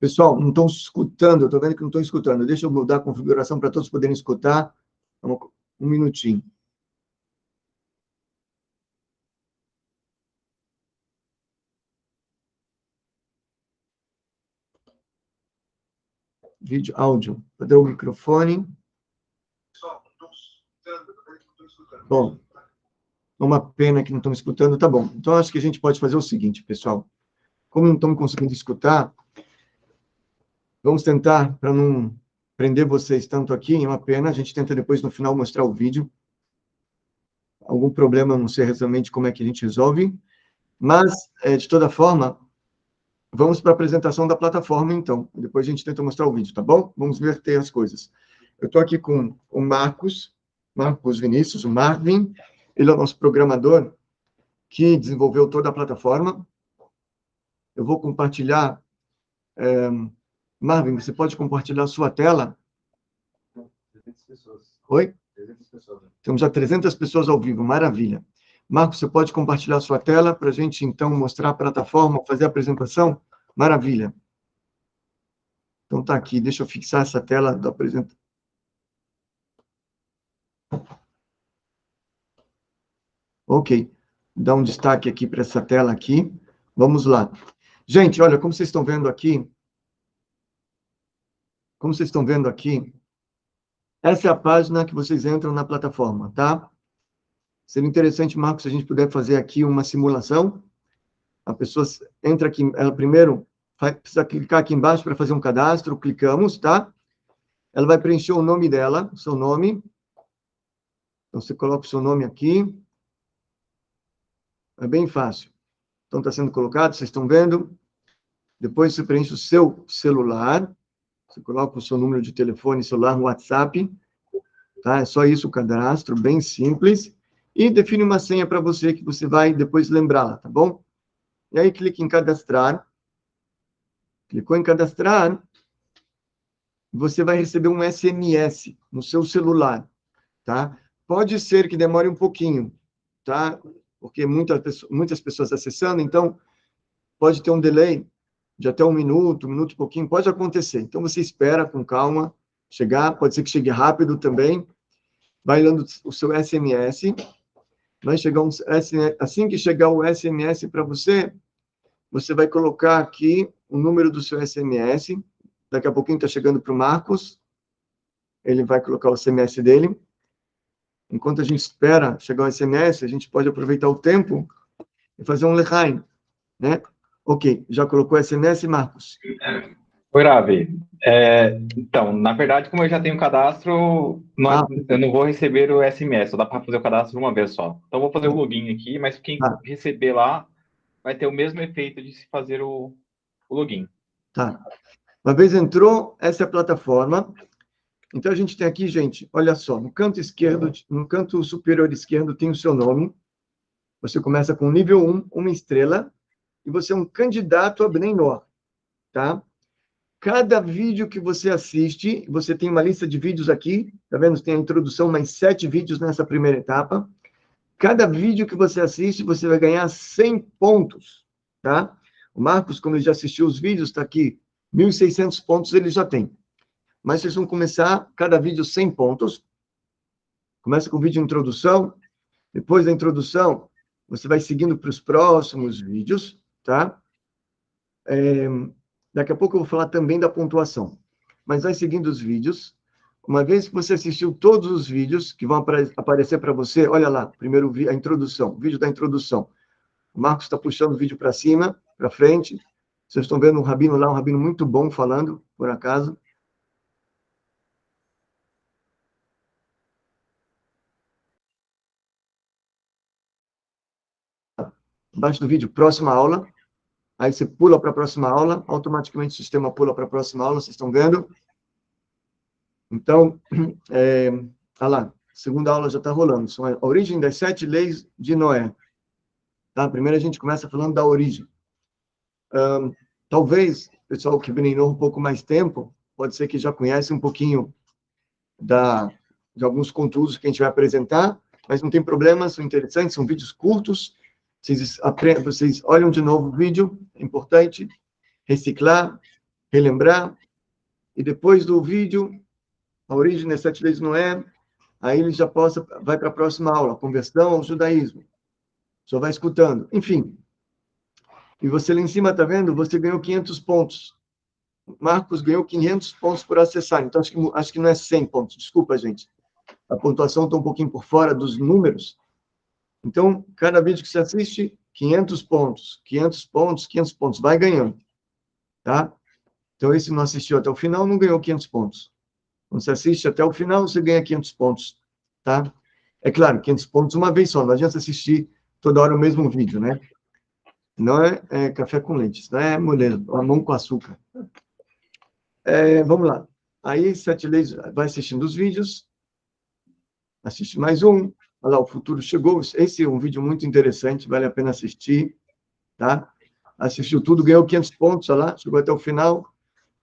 Pessoal, não estão escutando, estou vendo que não estão escutando. Deixa eu mudar a configuração para todos poderem escutar. Um minutinho. Vídeo, áudio. Cadê o microfone? Bom, é uma pena que não estão escutando. Tá bom. Então, acho que a gente pode fazer o seguinte, pessoal. Como não estão conseguindo escutar, Vamos tentar, para não prender vocês tanto aqui, é uma pena, a gente tenta depois no final mostrar o vídeo. Algum problema, não sei exatamente como é que a gente resolve, mas, eh, de toda forma, vamos para a apresentação da plataforma, então. Depois a gente tenta mostrar o vídeo, tá bom? Vamos verter as coisas. Eu estou aqui com o Marcos, Marcos Vinícius, o Marvin, ele é o nosso programador que desenvolveu toda a plataforma. Eu vou compartilhar... eh, Marvin, você pode compartilhar a sua tela? 300 pessoas. Oi? 300 pessoas. Temos já 300 pessoas ao vivo, maravilha. Marcos, você pode compartilhar a sua tela para a gente, então, mostrar a plataforma, fazer a apresentação? Maravilha. Então, está aqui. Deixa eu fixar essa tela da apresentação. Ok. Dá um destaque aqui para essa tela aqui. Vamos lá. Gente, olha, como vocês estão vendo aqui, como vocês estão vendo aqui, essa é a página que vocês entram na plataforma, tá? Seria interessante, Marcos, se a gente puder fazer aqui uma simulação. A pessoa entra aqui, ela primeiro vai, precisa clicar aqui embaixo para fazer um cadastro, clicamos, tá? Ela vai preencher o nome dela, o seu nome. Então, você coloca o seu nome aqui. É bem fácil. Então, está sendo colocado, vocês estão vendo. Depois, você preenche o seu celular. Você coloca o seu número de telefone celular WhatsApp. Tá? É só isso o cadastro, bem simples. E define uma senha para você que você vai depois lembrá-la, tá bom? E aí, clique em cadastrar. Clicou em cadastrar, você vai receber um SMS no seu celular, tá? Pode ser que demore um pouquinho, tá? Porque muitas, muitas pessoas acessando, então pode ter um delay de até um minuto, um minuto e pouquinho, pode acontecer. Então você espera com calma chegar, pode ser que chegue rápido também. Vai dando o seu SMS, vai chegar um assim que chegar o SMS para você, você vai colocar aqui o número do seu SMS. Daqui a pouquinho está chegando para o Marcos. Ele vai colocar o SMS dele. Enquanto a gente espera chegar o SMS, a gente pode aproveitar o tempo e fazer um lechaim, né? Ok, já colocou o SMS, Marcos? Oi, Ravi. É, então, na verdade, como eu já tenho cadastro, nós, ah. eu não vou receber o SMS, só dá para fazer o cadastro uma vez só. Então, vou fazer o login aqui, mas quem ah. receber lá vai ter o mesmo efeito de se fazer o, o login. Tá. Uma vez entrou, essa é a plataforma. Então, a gente tem aqui, gente, olha só, no canto esquerdo, no canto superior esquerdo tem o seu nome. Você começa com nível 1, uma estrela, e você é um candidato a Bnei tá? Cada vídeo que você assiste, você tem uma lista de vídeos aqui, tá vendo? Tem a introdução, mais sete vídeos nessa primeira etapa. Cada vídeo que você assiste, você vai ganhar 100 pontos, tá? O Marcos, como ele já assistiu os vídeos, está aqui, 1.600 pontos ele já tem. Mas vocês vão começar, cada vídeo 100 pontos. Começa com o vídeo de introdução. Depois da introdução, você vai seguindo para os próximos vídeos, tá? É, daqui a pouco eu vou falar também da pontuação. Mas vai seguindo os vídeos. Uma vez que você assistiu todos os vídeos que vão aparecer para você, olha lá, primeiro a introdução, vídeo da introdução. O Marcos está puxando o vídeo para cima, para frente. Vocês estão vendo um rabino lá, um rabino muito bom falando, por acaso. Embaixo do vídeo, próxima aula. Aí você pula para a próxima aula, automaticamente o sistema pula para a próxima aula, vocês estão vendo? Então, é, olha lá, segunda aula já está rolando. São a origem das sete leis de Noé. Tá? Primeiro a gente começa falando da origem. Um, talvez, pessoal que treinou um pouco mais tempo, pode ser que já conhece um pouquinho da, de alguns conteúdos que a gente vai apresentar, mas não tem problema, são interessantes, são vídeos curtos, vocês, aprendem, vocês olham de novo o vídeo, é importante, reciclar, relembrar, e depois do vídeo, a origem das sete leis de Noé, aí ele já possa, vai para a próxima aula, conversão ao judaísmo. Só vai escutando. Enfim. E você lá em cima, está vendo? Você ganhou 500 pontos. Marcos ganhou 500 pontos por acessar. Então, acho que, acho que não é 100 pontos. Desculpa, gente. A pontuação está um pouquinho por fora dos números. Então, cada vídeo que você assiste, 500 pontos. 500 pontos, 500 pontos. Vai ganhando. Tá? Então, esse não assistiu até o final, não ganhou 500 pontos. Quando você assiste até o final, você ganha 500 pontos, tá? É claro, 500 pontos uma vez só, não adianta assistir toda hora o mesmo vídeo, né? Não é, é café com leite, não é mulher, mão com açúcar. É, vamos lá. Aí, Sete Leis vai assistindo os vídeos, assiste mais um, olha lá, o futuro chegou, esse é um vídeo muito interessante, vale a pena assistir, tá? Assistiu tudo, ganhou 500 pontos, olha lá, chegou até o final,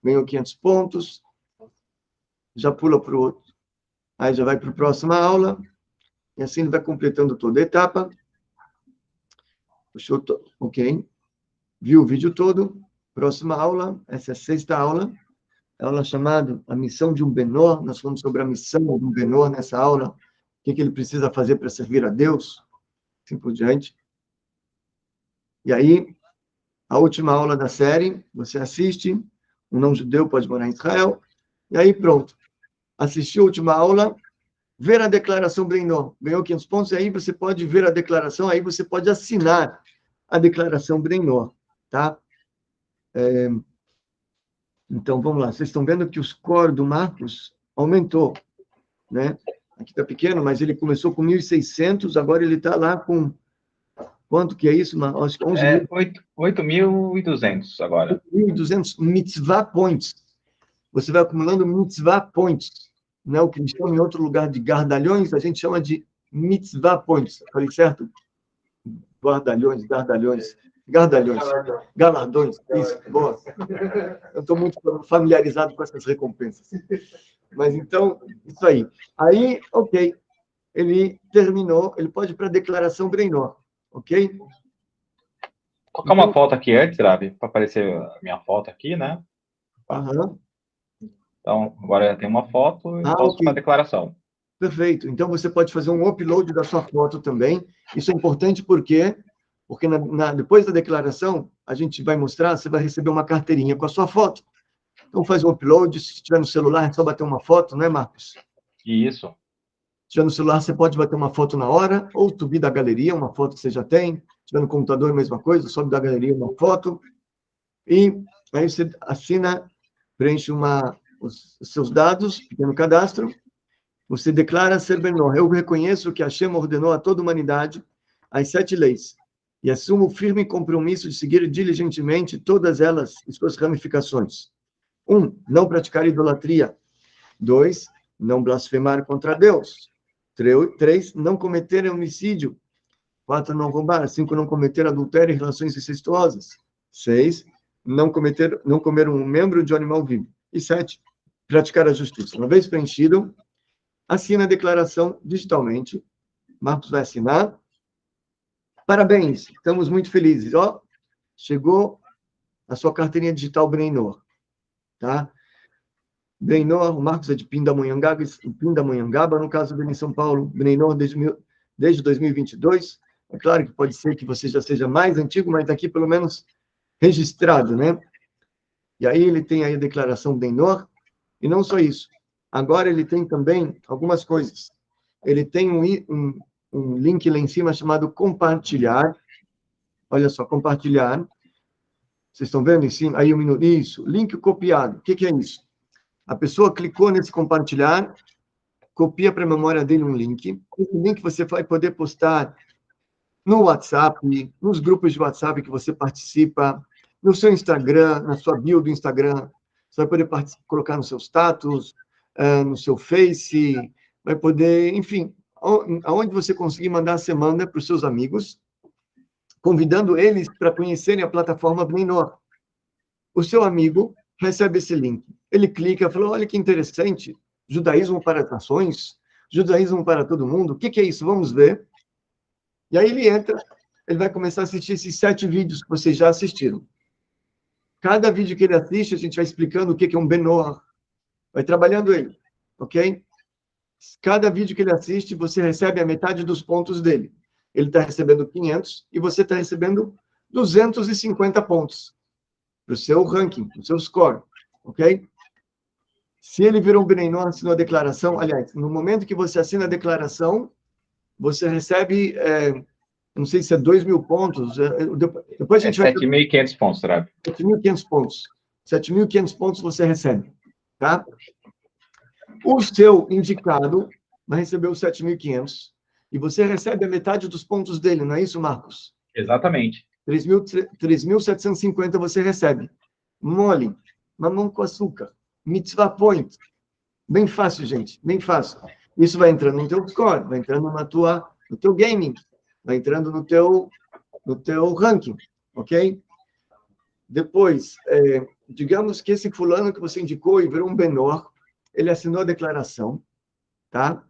ganhou 500 pontos, já pula para o outro. Aí já vai para a próxima aula, e assim ele vai completando toda a etapa. Puxou, ok. Viu o vídeo todo. Próxima aula, essa é a sexta aula. a aula chamada A Missão de um Benor. Nós falamos sobre a missão de um Benor nessa aula, que, que ele precisa fazer para servir a Deus, assim por diante. E aí, a última aula da série, você assiste, um não-judeu pode morar em Israel, e aí pronto. Assistiu a última aula, ver a declaração Brenor, ganhou 500 pontos, e aí você pode ver a declaração, aí você pode assinar a declaração Brenor, tá? É, então, vamos lá. Vocês estão vendo que o score do Marcos aumentou, né? Aqui está pequeno, mas ele começou com 1.600, agora ele está lá com... Quanto que é isso? Acho que 11 é 8.200 agora. 8.200 mitzvah points. Você vai acumulando mitzvah points. Né? O que eles chamam em outro lugar de gardalhões, a gente chama de mitzvah points. Falei certo? Guardalhões, gardalhões. Gardalhões. Galardões. Isso, boa. Eu estou muito familiarizado com essas recompensas. Mas então, isso aí. Aí, ok. Ele terminou, ele pode ir para a declaração Breinó. Ok? Colocar uma foto aqui antes, Rabi, para aparecer a minha foto aqui, né? Aham. Então, agora tem uma foto e Ah, posso ok. para a declaração. Perfeito. Então, você pode fazer um upload da sua foto também. Isso é importante porque, porque na, na- depois da declaração, a gente vai mostrar, você vai receber uma carteirinha com a sua foto. Então, faz um upload. Se tiver no celular, é só bater uma foto, não é, Marcos? Isso. Se tiver no celular, você pode bater uma foto na hora, ou subir da galeria, uma foto que você já tem. Se tiver no computador, a mesma coisa, sobe da galeria uma foto. E aí você assina, preenche uma, os, os seus dados, pequeno cadastro. Você declara ser Benor. Eu reconheço que Hashem ordenou a toda a humanidade as sete leis e assumo o firme compromisso de seguir diligentemente todas elas e suas ramificações. Um, não praticar idolatria. Dois, não blasfemar contra Deus. Três, não cometer homicídio. Quatro, não roubar. Cinco, não cometer adultério e relações incestuosas. Seis, não cometer, não comer um membro de um animal vivo. E sete, praticar a justiça. Uma vez preenchido, assina a declaração digitalmente. Marcos vai assinar. Parabéns, estamos muito felizes. Ó, chegou a sua carteirinha digital Breinor, tá? Breinor, o Marcos é de Pindamonhangaba, Pindamonhangaba, no caso dele em São Paulo, Breinor desde, desde 2022. É claro que pode ser que você já seja mais antigo, mas aqui pelo menos registrado, né? E aí ele tem aí a declaração Breinor, e não só isso. Agora ele tem também algumas coisas. Ele tem um, um, um link lá em cima chamado compartilhar. Olha só, compartilhar. Vocês estão vendo em cima? Aí um minuto. Isso, link copiado. O que, que é isso? A pessoa clicou nesse compartilhar, copia para a memória dele um link. Esse link você vai poder postar no WhatsApp, nos grupos de WhatsApp que você participa, no seu Instagram, na sua bio do Instagram. Você vai poder colocar no seu status, ah, no seu Face, vai poder, enfim, ao- aonde você conseguir mandar, você manda para os seus amigos, convidando eles para conhecerem a plataforma Blinor. O seu amigo recebe esse link. Ele clica, fala, olha que interessante, judaísmo para as nações, judaísmo para todo mundo, o que, que é isso? Vamos ver. E aí ele entra, ele vai começar a assistir esses sete vídeos que vocês já assistiram. Cada vídeo que ele assiste, a gente vai explicando o que, que é um Benoah, vai trabalhando ele, ok? Cada vídeo que ele assiste, você recebe a metade dos pontos dele. Ele está recebendo 500 e você está recebendo 250 pontos para o seu ranking, para o seu score, ok? Se ele virou um Benenor, assinou a declaração, aliás, no momento que você assina a declaração, você recebe, é, não sei se é 2 mil pontos, é, depois depois a É gente vai... 7.500 pontos, Rabi. 7.500 pontos. 7.500 pontos você recebe, tá? O seu indicado vai receber os 7.500 e você recebe a metade dos pontos dele, não é isso, Marcos? Exatamente. 3.000 3.750 você recebe. Mole, mamão com açúcar, mitzvah point. Bem fácil, gente, bem fácil. Isso vai entrando no teu score, vai entrando na tua, no teu gaming, vai entrando no teu, no teu ranking, ok? Depois, é, digamos que esse fulano que você indicou e virou um Benor, ele assinou a declaração, tá?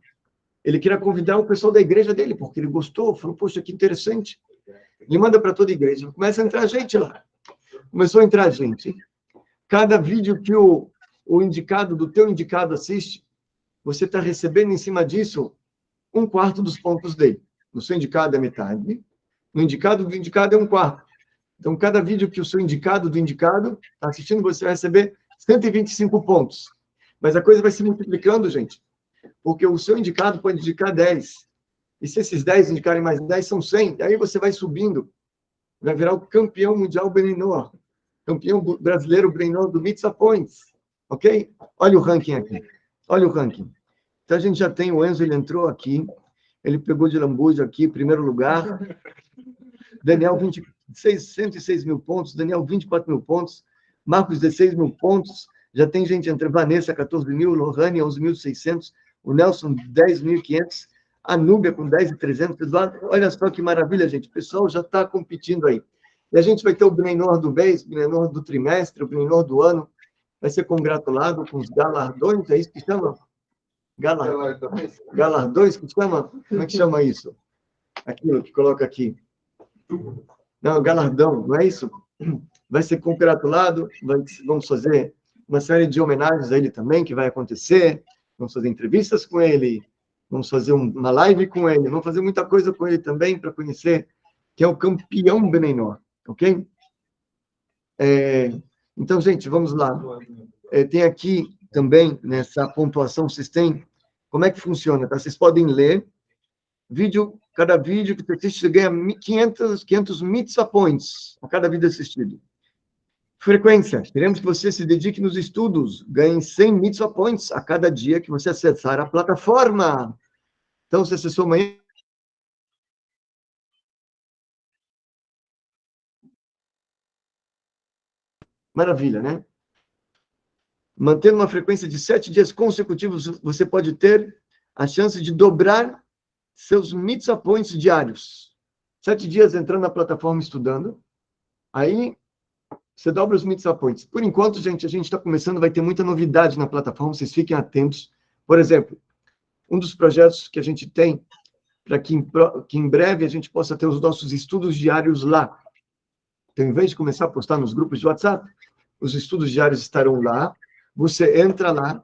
Ele queria convidar o pessoal da igreja dele, porque ele gostou, falou, poxa, que interessante. Ele manda para toda a igreja, começa a entrar gente lá. Começou a entrar gente. Cada vídeo que o, o indicado do teu indicado assiste, você está recebendo em cima disso um quarto dos pontos dele. No seu indicado é metade, no indicado do indicado é um quarto. Então, cada vídeo que o seu indicado do indicado está assistindo, você vai receber 125 pontos. Mas a coisa vai se multiplicando, gente, porque o seu indicado pode indicar 10. E se esses 10 indicarem mais 10, são 100. E aí você vai subindo, vai virar o campeão mundial Benenor, campeão brasileiro Benenor do Mitsa Points. Ok? Olha o ranking aqui. Olha o ranking. Então a gente já tem o Enzo, ele entrou aqui, ele pegou de lambuja aqui, primeiro lugar. Daniel, 26, 106 mil pontos. Daniel, 24 mil pontos. Marcos, 16 mil pontos. Já tem gente entre Vanessa, 14 mil. Lohane, 11.600. O Nelson, 10.500. A Núbia, com 10.300. Eduardo, olha só que maravilha, gente. O pessoal já está competindo aí. E a gente vai ter o Brenor do mês, o Brenor do trimestre, o Brenor do ano. Vai ser congratulado com os galardões, é isso que chama? Galardões? Galardões, que chama? Como é que chama isso? Aquilo que coloca aqui. Não, galardão, não é isso? Vai ser congratulado, vamos fazer uma série de homenagens a ele também, que vai acontecer, vamos fazer entrevistas com ele, vamos fazer uma live com ele, vamos fazer muita coisa com ele também para conhecer que é o campeão Benenor, ok? É, então, gente, vamos lá. É, tem aqui também, nessa pontuação, vocês têm, como é que funciona, tá? Vocês podem ler, vídeo, cada vídeo que você assiste, você ganha 500, 500 mitzvah points a cada vídeo assistido. Frequência, queremos que você se dedique nos estudos, ganhe 100 mitzvah points a cada dia que você acessar a plataforma. Então, se acessou amanhã, Maravilha, né? Mantendo uma frequência de sete dias consecutivos, você pode ter a chance de dobrar seus mitzvah diários. Sete dias entrando na plataforma estudando, aí você dobra os mitzvah points. Por enquanto, gente, a gente está começando, vai ter muita novidade na plataforma, vocês fiquem atentos. Por exemplo, um dos projetos que a gente tem para que, que em breve a gente possa ter os nossos estudos diários lá. Então, em vez de começar a postar nos grupos de WhatsApp, os estudos diários estarão lá. Você entra lá,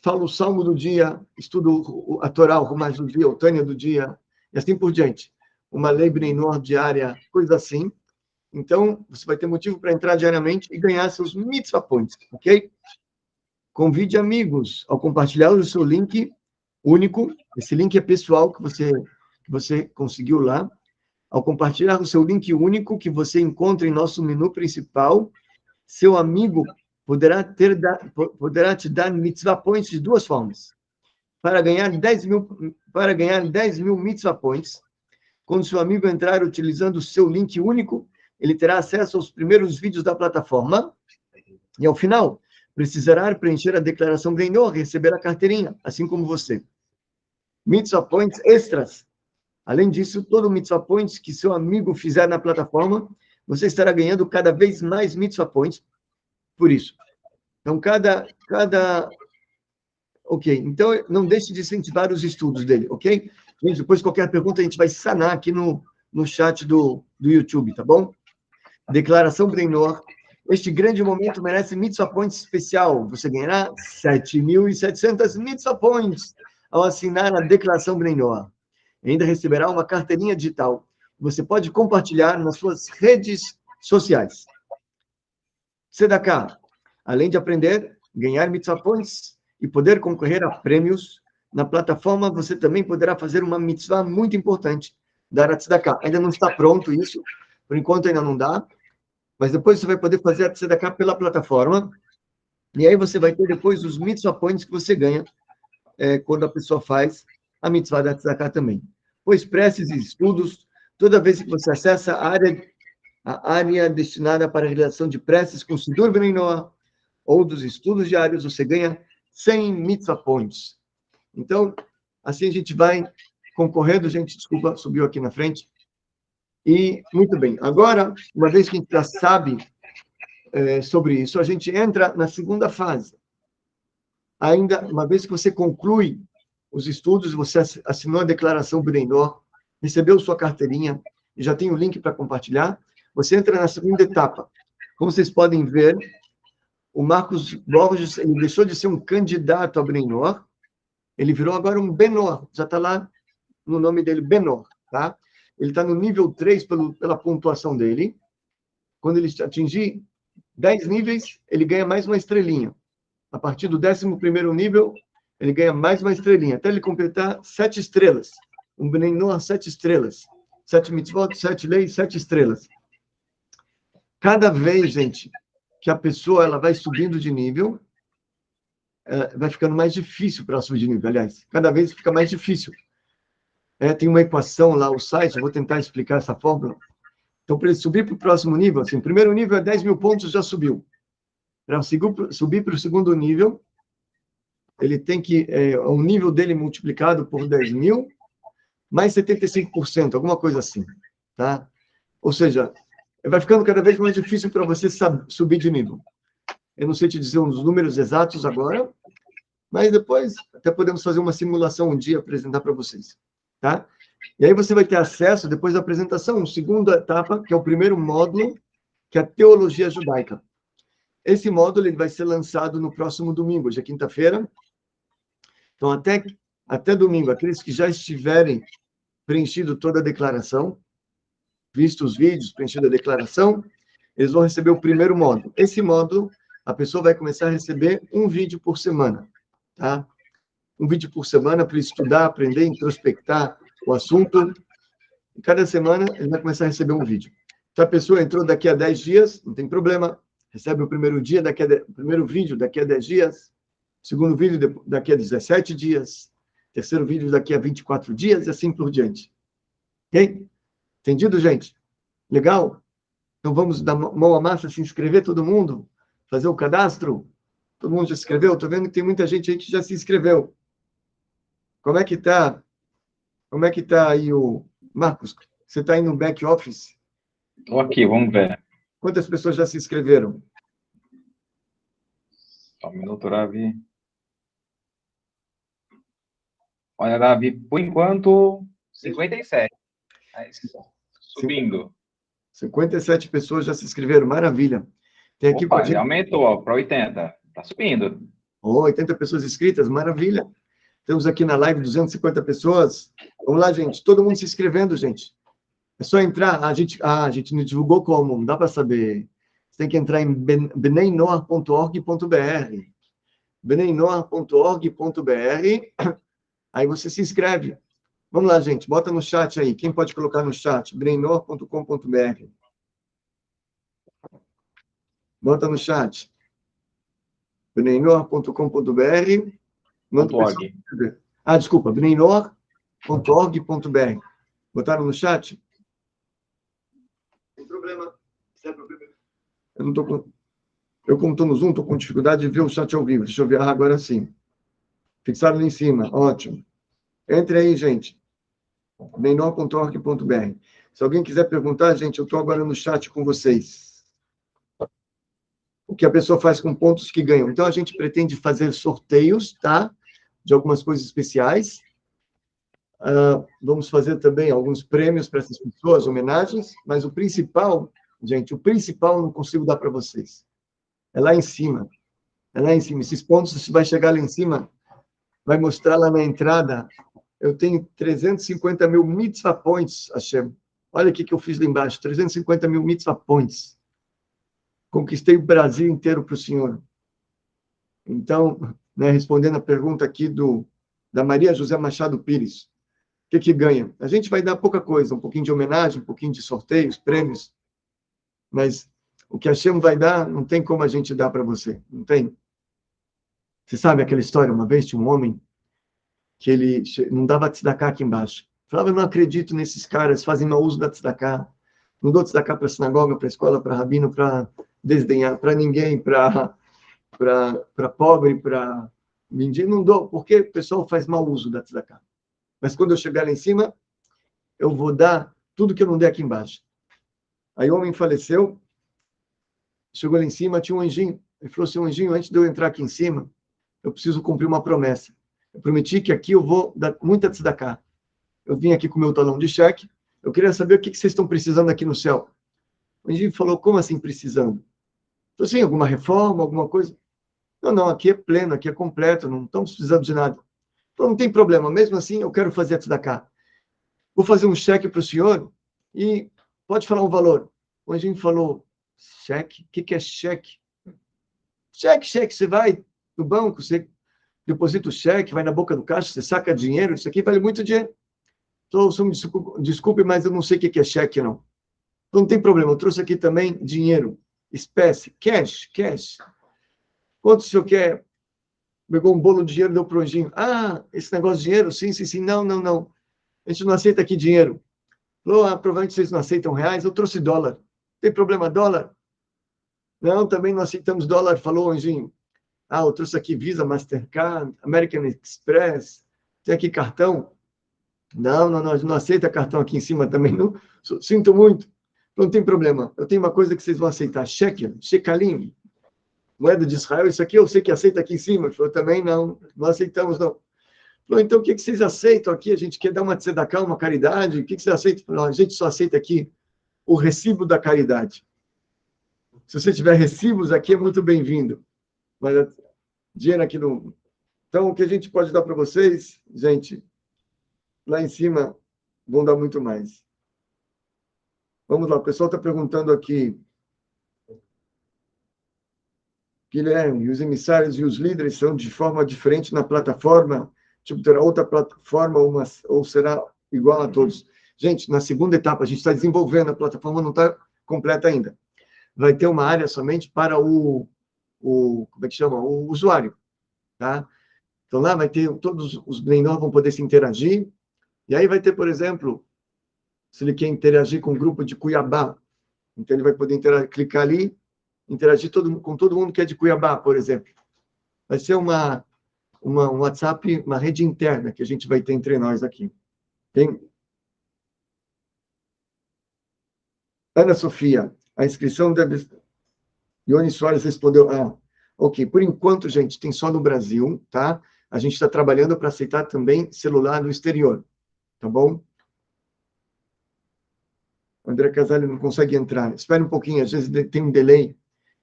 fala o salmo do dia, estuda a Torá, o Rumaz do dia, o Tânia do dia, e assim por diante. Uma lei Breinor diária, coisa assim. Então, você vai ter motivo para entrar diariamente e ganhar seus mitzvah points, ok? Convide amigos ao compartilhar o seu link único. Esse link é pessoal que você, que você conseguiu lá. Ao compartilhar o seu link único que você encontra em nosso menu principal, seu amigo poderá, ter, poderá te dar mitzvah points de duas formas. Para ganhar 10 mil, para ganhar 10 mil mitzvah points, quando seu amigo entrar utilizando o seu link único, ele terá acesso aos primeiros vídeos da plataforma e, ao final, precisará preencher a declaração Brendor e receber a carteirinha, assim como você. Mitzvah points extras. Além disso, todo mitzvah points que seu amigo fizer na plataforma você estará ganhando cada vez mais mitzvah points por isso. Então, cada, cada... Ok, então não deixe de incentivar os estudos dele, ok? Gente, depois qualquer pergunta a gente vai sanar aqui no, no chat do, do YouTube, tá bom? Declaração Breinor. Este grande momento merece mitzvah points especial. Você ganhará 7.700 mitzvah points ao assinar a declaração Breinor. Ainda receberá uma carteirinha digital você pode compartilhar nas suas redes sociais. Sedaká, além de aprender, ganhar mitzvah points e poder concorrer a prêmios, na plataforma você também poderá fazer uma mitzvah muito importante, dar a tzedakah. Ainda não está pronto isso, por enquanto ainda não dá, mas depois você vai poder fazer a tzedakah pela plataforma, e aí você vai ter depois os mitzvah points que você ganha é, quando a pessoa faz a mitzvah da tzedakah também. Pois preces e estudos Toda vez que você acessa a área, a área destinada para a realização de preces com Sidur Beninoa ou dos estudos diários, você ganha 100 mitzvah points. Então, assim a gente vai concorrendo, gente, desculpa, subiu aqui na frente. E, muito bem, agora, uma vez que a gente já sabe é, sobre isso, a gente entra na segunda fase. Ainda, uma vez que você conclui os estudos, você assinou a declaração Beninoa, recebeu sua carteirinha e já tem o link para compartilhar, você entra na segunda etapa. Como vocês podem ver, o Marcos Borges ele deixou de ser um candidato a Brenor, ele virou agora um Benor, já está lá no nome dele, Benor, tá? Ele está no nível 3 pelo, pela pontuação dele. Quando ele atingir 10 níveis, ele ganha mais uma estrelinha. A partir do 11 nível, ele ganha mais uma estrelinha, até ele completar sete estrelas. Um Benor, sete estrelas. Sete mitzvot, sete leis, sete estrelas. Cada vez, gente, que a pessoa ela vai subindo de nível, é, vai ficando mais difícil para subir de nível. Aliás, cada vez fica mais difícil. É, tem uma equação lá, o site, vou tentar explicar essa fórmula. Então, para ele subir para o próximo nível, assim, o primeiro nível é 10 mil pontos, já subiu. Para subir para o segundo nível, ele tem que, é, o nível dele multiplicado por 10 mil, mais 75%, alguma coisa assim, tá? Ou seja, vai ficando cada vez mais difícil para você subir de nível. Eu não sei te dizer os números exatos agora, mas depois até podemos fazer uma simulação um dia apresentar para vocês, tá? E aí você vai ter acesso, depois da apresentação, segunda etapa, que é o primeiro módulo, que é a teologia judaica. Esse módulo ele vai ser lançado no próximo domingo, hoje é quinta-feira. Então, até, até domingo, aqueles que já estiverem preenchido toda a declaração, visto os vídeos, preenchido a declaração, eles vão receber o primeiro módulo. Esse módulo, a pessoa vai começar a receber um vídeo por semana, tá? Um vídeo por semana para estudar, aprender, introspectar o assunto. E cada semana ele vai começar a receber um vídeo. Então, a pessoa entrou daqui a 10 dias, não tem problema, recebe o primeiro dia, daqui a de... primeiro vídeo daqui a 10 dias, segundo vídeo daqui a 17 dias, terceiro vídeo daqui a 24 dias e assim por diante. Ok? Entendido, gente? Legal? Então vamos dar mão à massa, se inscrever todo mundo, fazer o cadastro. Todo mundo já se inscreveu? Estou vendo que tem muita gente aí que já se inscreveu. Como é que está? Como é que está aí o Marcos? Você está aí no back office? Estou aqui, vamos ver. Quantas pessoas já se inscreveram? Só um minuto, Ravi. Olha, Ravi, por enquanto, 57. Mas Subindo. 57 pessoas já se inscreveram, maravilha. Tem aqui Opa, gente... aumentou para 80, está subindo. Oh, 80 pessoas inscritas, maravilha. Temos aqui na live 250 pessoas. Vamos lá, gente. Todo mundo se inscrevendo, gente. É só entrar. A gente, ah, a gente não divulgou como, não dá para saber. Você tem que entrar em beneinoa.org.br. beneinoa.org.br. Aí você se inscreve. Vamos lá, gente, bota no chat aí. Quem pode colocar no chat? breinor.com.br. Bota no chat. breinor.com.br. Ah, desculpa, breinor.org.br. Botaram no chat? Tem problema. Sem problema. Eu não tô com... Eu, como estou no Zoom, estou com dificuldade de ver o chat ao vivo. Deixa eu ver ah, agora sim. Fixaram ali em cima. Ótimo. Entre aí, gente. menor.org.br. Se alguém quiser perguntar, gente, eu estou agora no chat com vocês. O que a pessoa faz com pontos que ganham. Então, a gente pretende fazer sorteios, tá? De algumas coisas especiais. Uh, vamos fazer também alguns prêmios para essas pessoas, homenagens, mas o principal, gente, o principal eu não consigo dar para vocês. É lá em cima. É lá em cima. Esses pontos, você vai chegar lá em cima, vai mostrar lá na entrada eu tenho 350 mil mitzvah points, Hashem. Olha o que eu fiz lá embaixo, 350 mil mitzvah points. Conquistei o Brasil inteiro para o Senhor. Então, né, respondendo a pergunta aqui do, da Maria José Machado Pires, o que, que ganha? A gente vai dar pouca coisa, um pouquinho de homenagem, um pouquinho de sorteios, prêmios, mas o que a Hashem vai dar, não tem como a gente dar para você, não tem? Você sabe aquela história, uma vez tinha um homem que ele não dava tzedakah aqui embaixo. Falava, eu não acredito nesses caras, fazem mau uso da tzedakah. Não dou tzedakah para sinagoga, para escola, para rabino, para desdenhar, para ninguém, para pobre, para mendigo, não dou, porque o pessoal faz mau uso da tzedakah. Mas quando eu chegar lá em cima, eu vou dar tudo que eu não dei aqui embaixo. Aí o homem faleceu, chegou lá em cima, tinha um anjinho. Ele falou assim, anjinho, antes de eu entrar aqui em cima, eu preciso cumprir uma promessa. Eu prometi que aqui eu vou dar muita tzedakah. Eu vim aqui com meu talão de cheque. Eu queria saber o que vocês estão precisando aqui no céu. O anjinho falou, como assim precisando? Então, assim, alguma reforma, alguma coisa? Não, não, aqui é pleno, aqui é completo, não estamos precisando de nada. Então, não tem problema, mesmo assim, eu quero fazer a cá. Vou fazer um cheque para o senhor e pode falar um valor. O Anjinho falou, cheque? O que, que é cheque? Cheque, cheque, você vai no banco, você deposita o cheque, vai na boca do caixa, você saca dinheiro, isso aqui vale muito dinheiro. Então, desculpe, desculpe, mas eu não sei o que é cheque, não. Então, não tem problema, eu trouxe aqui também dinheiro, espécie, cash, cash. Quanto o senhor quer? Pegou um bolo de dinheiro, deu para o anjinho. Ah, esse negócio de dinheiro? Sim, sim, sim. Não, não, não. A gente não aceita aqui dinheiro. Falou, ah, provavelmente vocês não aceitam reais. Eu trouxe dólar. Tem problema, dólar? Não, também não aceitamos dólar, falou anjinho. Ah, eu trouxe aqui Visa, Mastercard, American Express. Tem aqui cartão? Não, não, não, não aceita cartão aqui em cima também, não. Sinto muito. Não tem problema. Eu tenho uma coisa que vocês vão aceitar. Shekel, shekalim moeda de Israel, isso aqui eu sei que aceita aqui em cima. Ele falou, também não, não aceitamos não. Falou, então o que, vocês aceitam aqui? A gente quer dar uma tzedakah, uma caridade, o que, que vocês aceitam? Falou, a gente só aceita aqui o recibo da caridade. Se você tiver recibos aqui, é muito bem-vindo. Mas dinheiro aqui não... Então, o que a gente pode dar para vocês, gente, lá em cima vão dar muito mais. Vamos lá, o pessoal está perguntando aqui Guilherme, os emissários e os líderes são de forma diferente na plataforma? Tipo, terá outra plataforma uma, ou será igual a todos? Gente, na segunda etapa, a gente está desenvolvendo, a plataforma não está completa ainda. Vai ter uma área somente para o, o como é que chama? O usuário, tá? Então, lá vai ter, todos os menores vão poder se interagir, e aí vai ter, por exemplo, se ele quer interagir com o grupo de Cuiabá, então ele vai poder clicar ali, interagir todo, com todo mundo que é de Cuiabá, por exemplo. Vai ser uma, uma, um WhatsApp, uma rede interna que a gente vai ter entre nós aqui. Ana Sofia, a inscrição deve... Ione Soares respondeu, ah, ok, por enquanto, gente, tem só no Brasil, tá? A gente está trabalhando para aceitar também celular no exterior, tá bom? André Casale não consegue entrar. Espere um pouquinho, às vezes tem um delay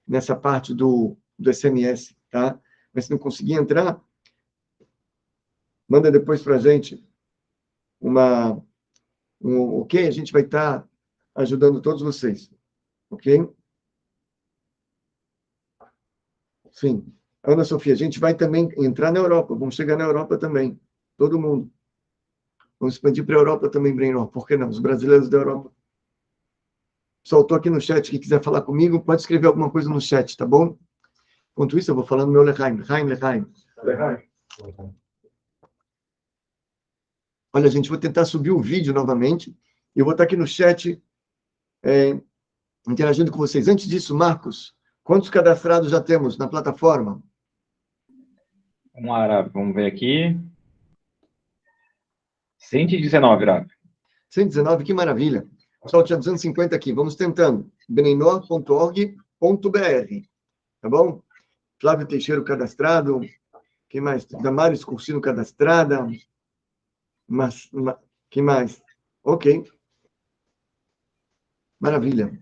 nessa parte do, do SMS, tá? Mas se não conseguir entrar, manda depois para a gente uma, um ok, a gente vai estar tá ajudando todos vocês, ok? Sim. Ana Sofia, a gente vai também entrar na Europa, vamos chegar na Europa também, todo mundo. Vamos expandir para a Europa também, Breno, por que não? Os brasileiros da Europa soltou aqui no chat que quiser falar comigo, pode escrever alguma coisa no chat, tá bom? Enquanto isso, eu vou falando meu Lehaim. Lehaim, Lehaim. Olha, gente, vou tentar subir o vídeo novamente. Eu vou estar aqui no chat é, interagindo com vocês. Antes disso, Marcos, quantos cadastrados já temos na plataforma? Vamos lá, vamos ver aqui. 119, Rav. 119, que maravilha. Pessoal, tinha 250 aqui. Vamos tentando. benenor.org.br. Tá bom? Flávio Teixeira cadastrado. Quem mais? Damares Cursino cadastrada. Mas, ma, quem mais? Ok. Maravilha.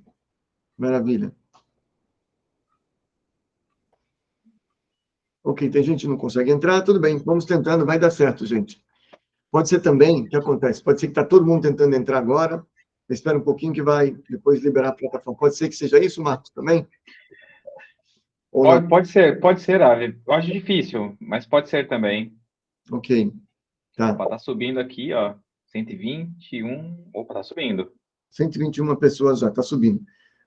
Maravilha. Ok, tem gente que não consegue entrar, tudo bem, vamos tentando, vai dar certo, gente. Pode ser também, o que acontece? Pode ser que está todo mundo tentando entrar agora, Espera um pouquinho que vai depois liberar a plataforma. Pode ser que seja isso, Marcos, também? Pode, pode, ser, pode ser, Ave. Eu acho difícil, mas pode ser também. Ok. Tá. Opa, tá subindo aqui, ó. 121. Opa, tá subindo. 121 pessoas já, tá subindo.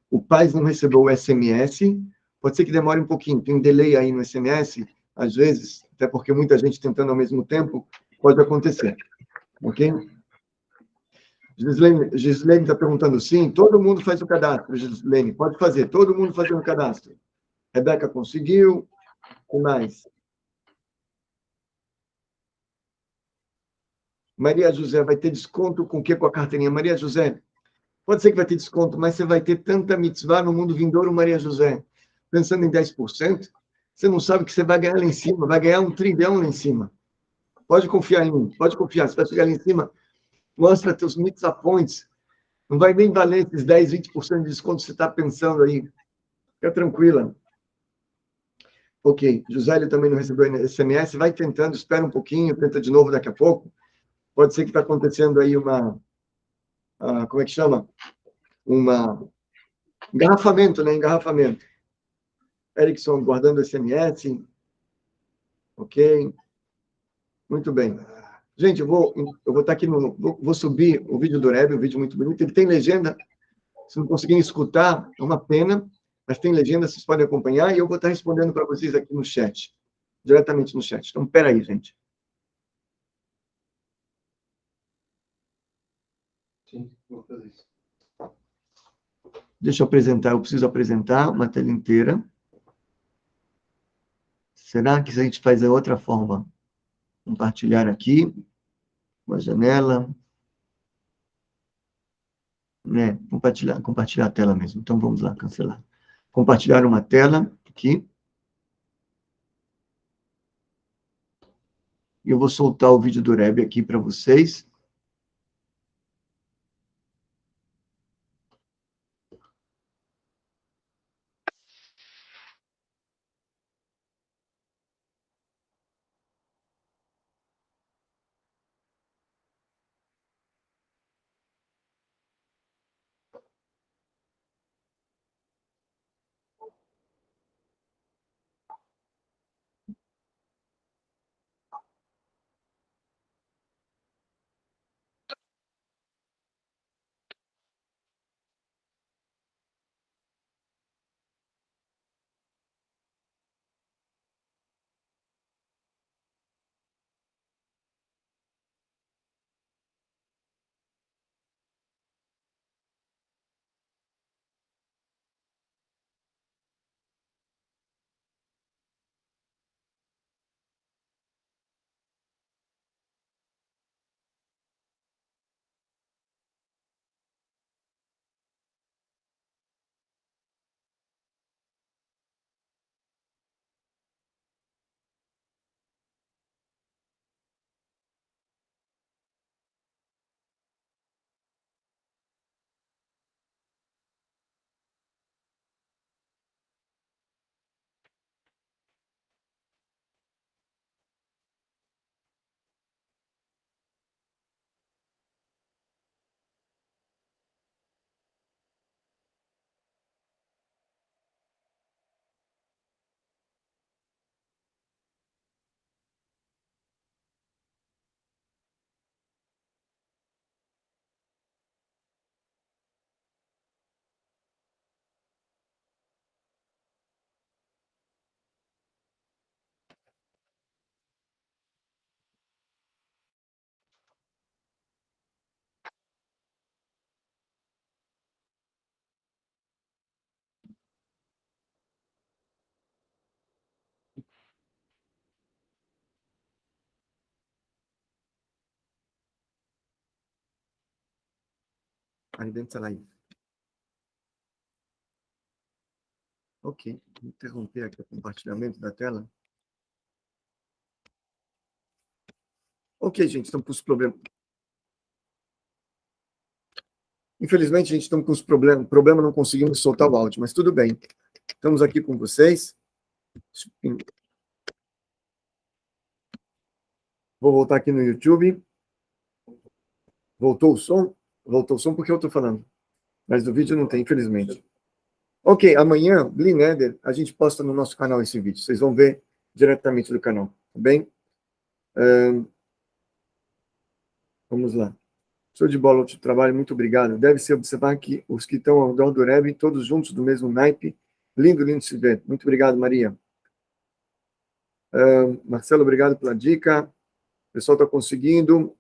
O pai não recebeu o SMS. Pode ser que demore um pouquinho. Tem um delay aí no SMS, às vezes, até porque muita gente tentando ao mesmo tempo, pode acontecer. Ok? Gislene está perguntando, sim, todo mundo faz o cadastro, Gislene, pode fazer, todo mundo fazendo o cadastro. Rebeca conseguiu, o mais? Maria José, vai ter desconto com o que com a carteirinha? Maria José, pode ser que vai ter desconto, mas você vai ter tanta mitzvah no mundo vindouro, Maria José. Pensando em 10%, você não sabe que você vai ganhar lá em cima, vai ganhar um trilhão lá em cima. Pode confiar em mim, pode confiar, você vai chegar lá em cima, mostra teus mitzvah points. Não vai nem valer esses 10, 20% de desconto que você está pensando aí. Fica tranquila. Ok, Josélio também não recebeu SMS, vai tentando, espera um pouquinho, tenta de novo daqui a pouco. Pode ser que está acontecendo aí uma, uh, como é que chama? Uma engarrafamento, né? Engarrafamento. Erickson guardando SMS. Ok. Muito bem. Gente, eu vou, eu vou estar aqui no. Vou, vou subir o vídeo do Reb, um vídeo muito bonito. Ele tem legenda. Se não conseguirem escutar, é uma pena, mas tem legenda, vocês podem acompanhar, e eu vou estar respondendo para vocês aqui no chat, diretamente no chat. Então, peraí, gente. Sim, vou fazer isso. Deixa eu apresentar, eu preciso apresentar uma tela inteira. Será que a gente faz de outra forma? Compartilhar aqui, uma janela. Né? Compartilhar, compartilhar a tela mesmo. Então, vamos lá, cancelar. Compartilhar uma tela aqui. Eu vou soltar o vídeo do Reb aqui para vocês. Dentro da live. Ok, vou interromper aqui o compartilhamento da tela. Ok, gente, estamos com os problemas. Infelizmente, a gente está com os problemas, problema não conseguimos soltar o áudio, mas tudo bem. Estamos aqui com vocês. Vou voltar aqui no YouTube. Voltou o som? Voltou o som porque eu estou falando. Mas no vídeo não tem, infelizmente. Ok, amanhã, Blineder, a gente posta no nosso canal esse vídeo. Vocês vão ver diretamente do canal, tá bem? Vamos lá. Show de bola, outro trabalho, muito obrigado. Deve-se observar que os que estão ao redor do Reb, todos juntos do mesmo naipe. Lindo, lindo se ver. Muito obrigado, Maria. Marcelo, obrigado pela dica. O pessoal está conseguindo.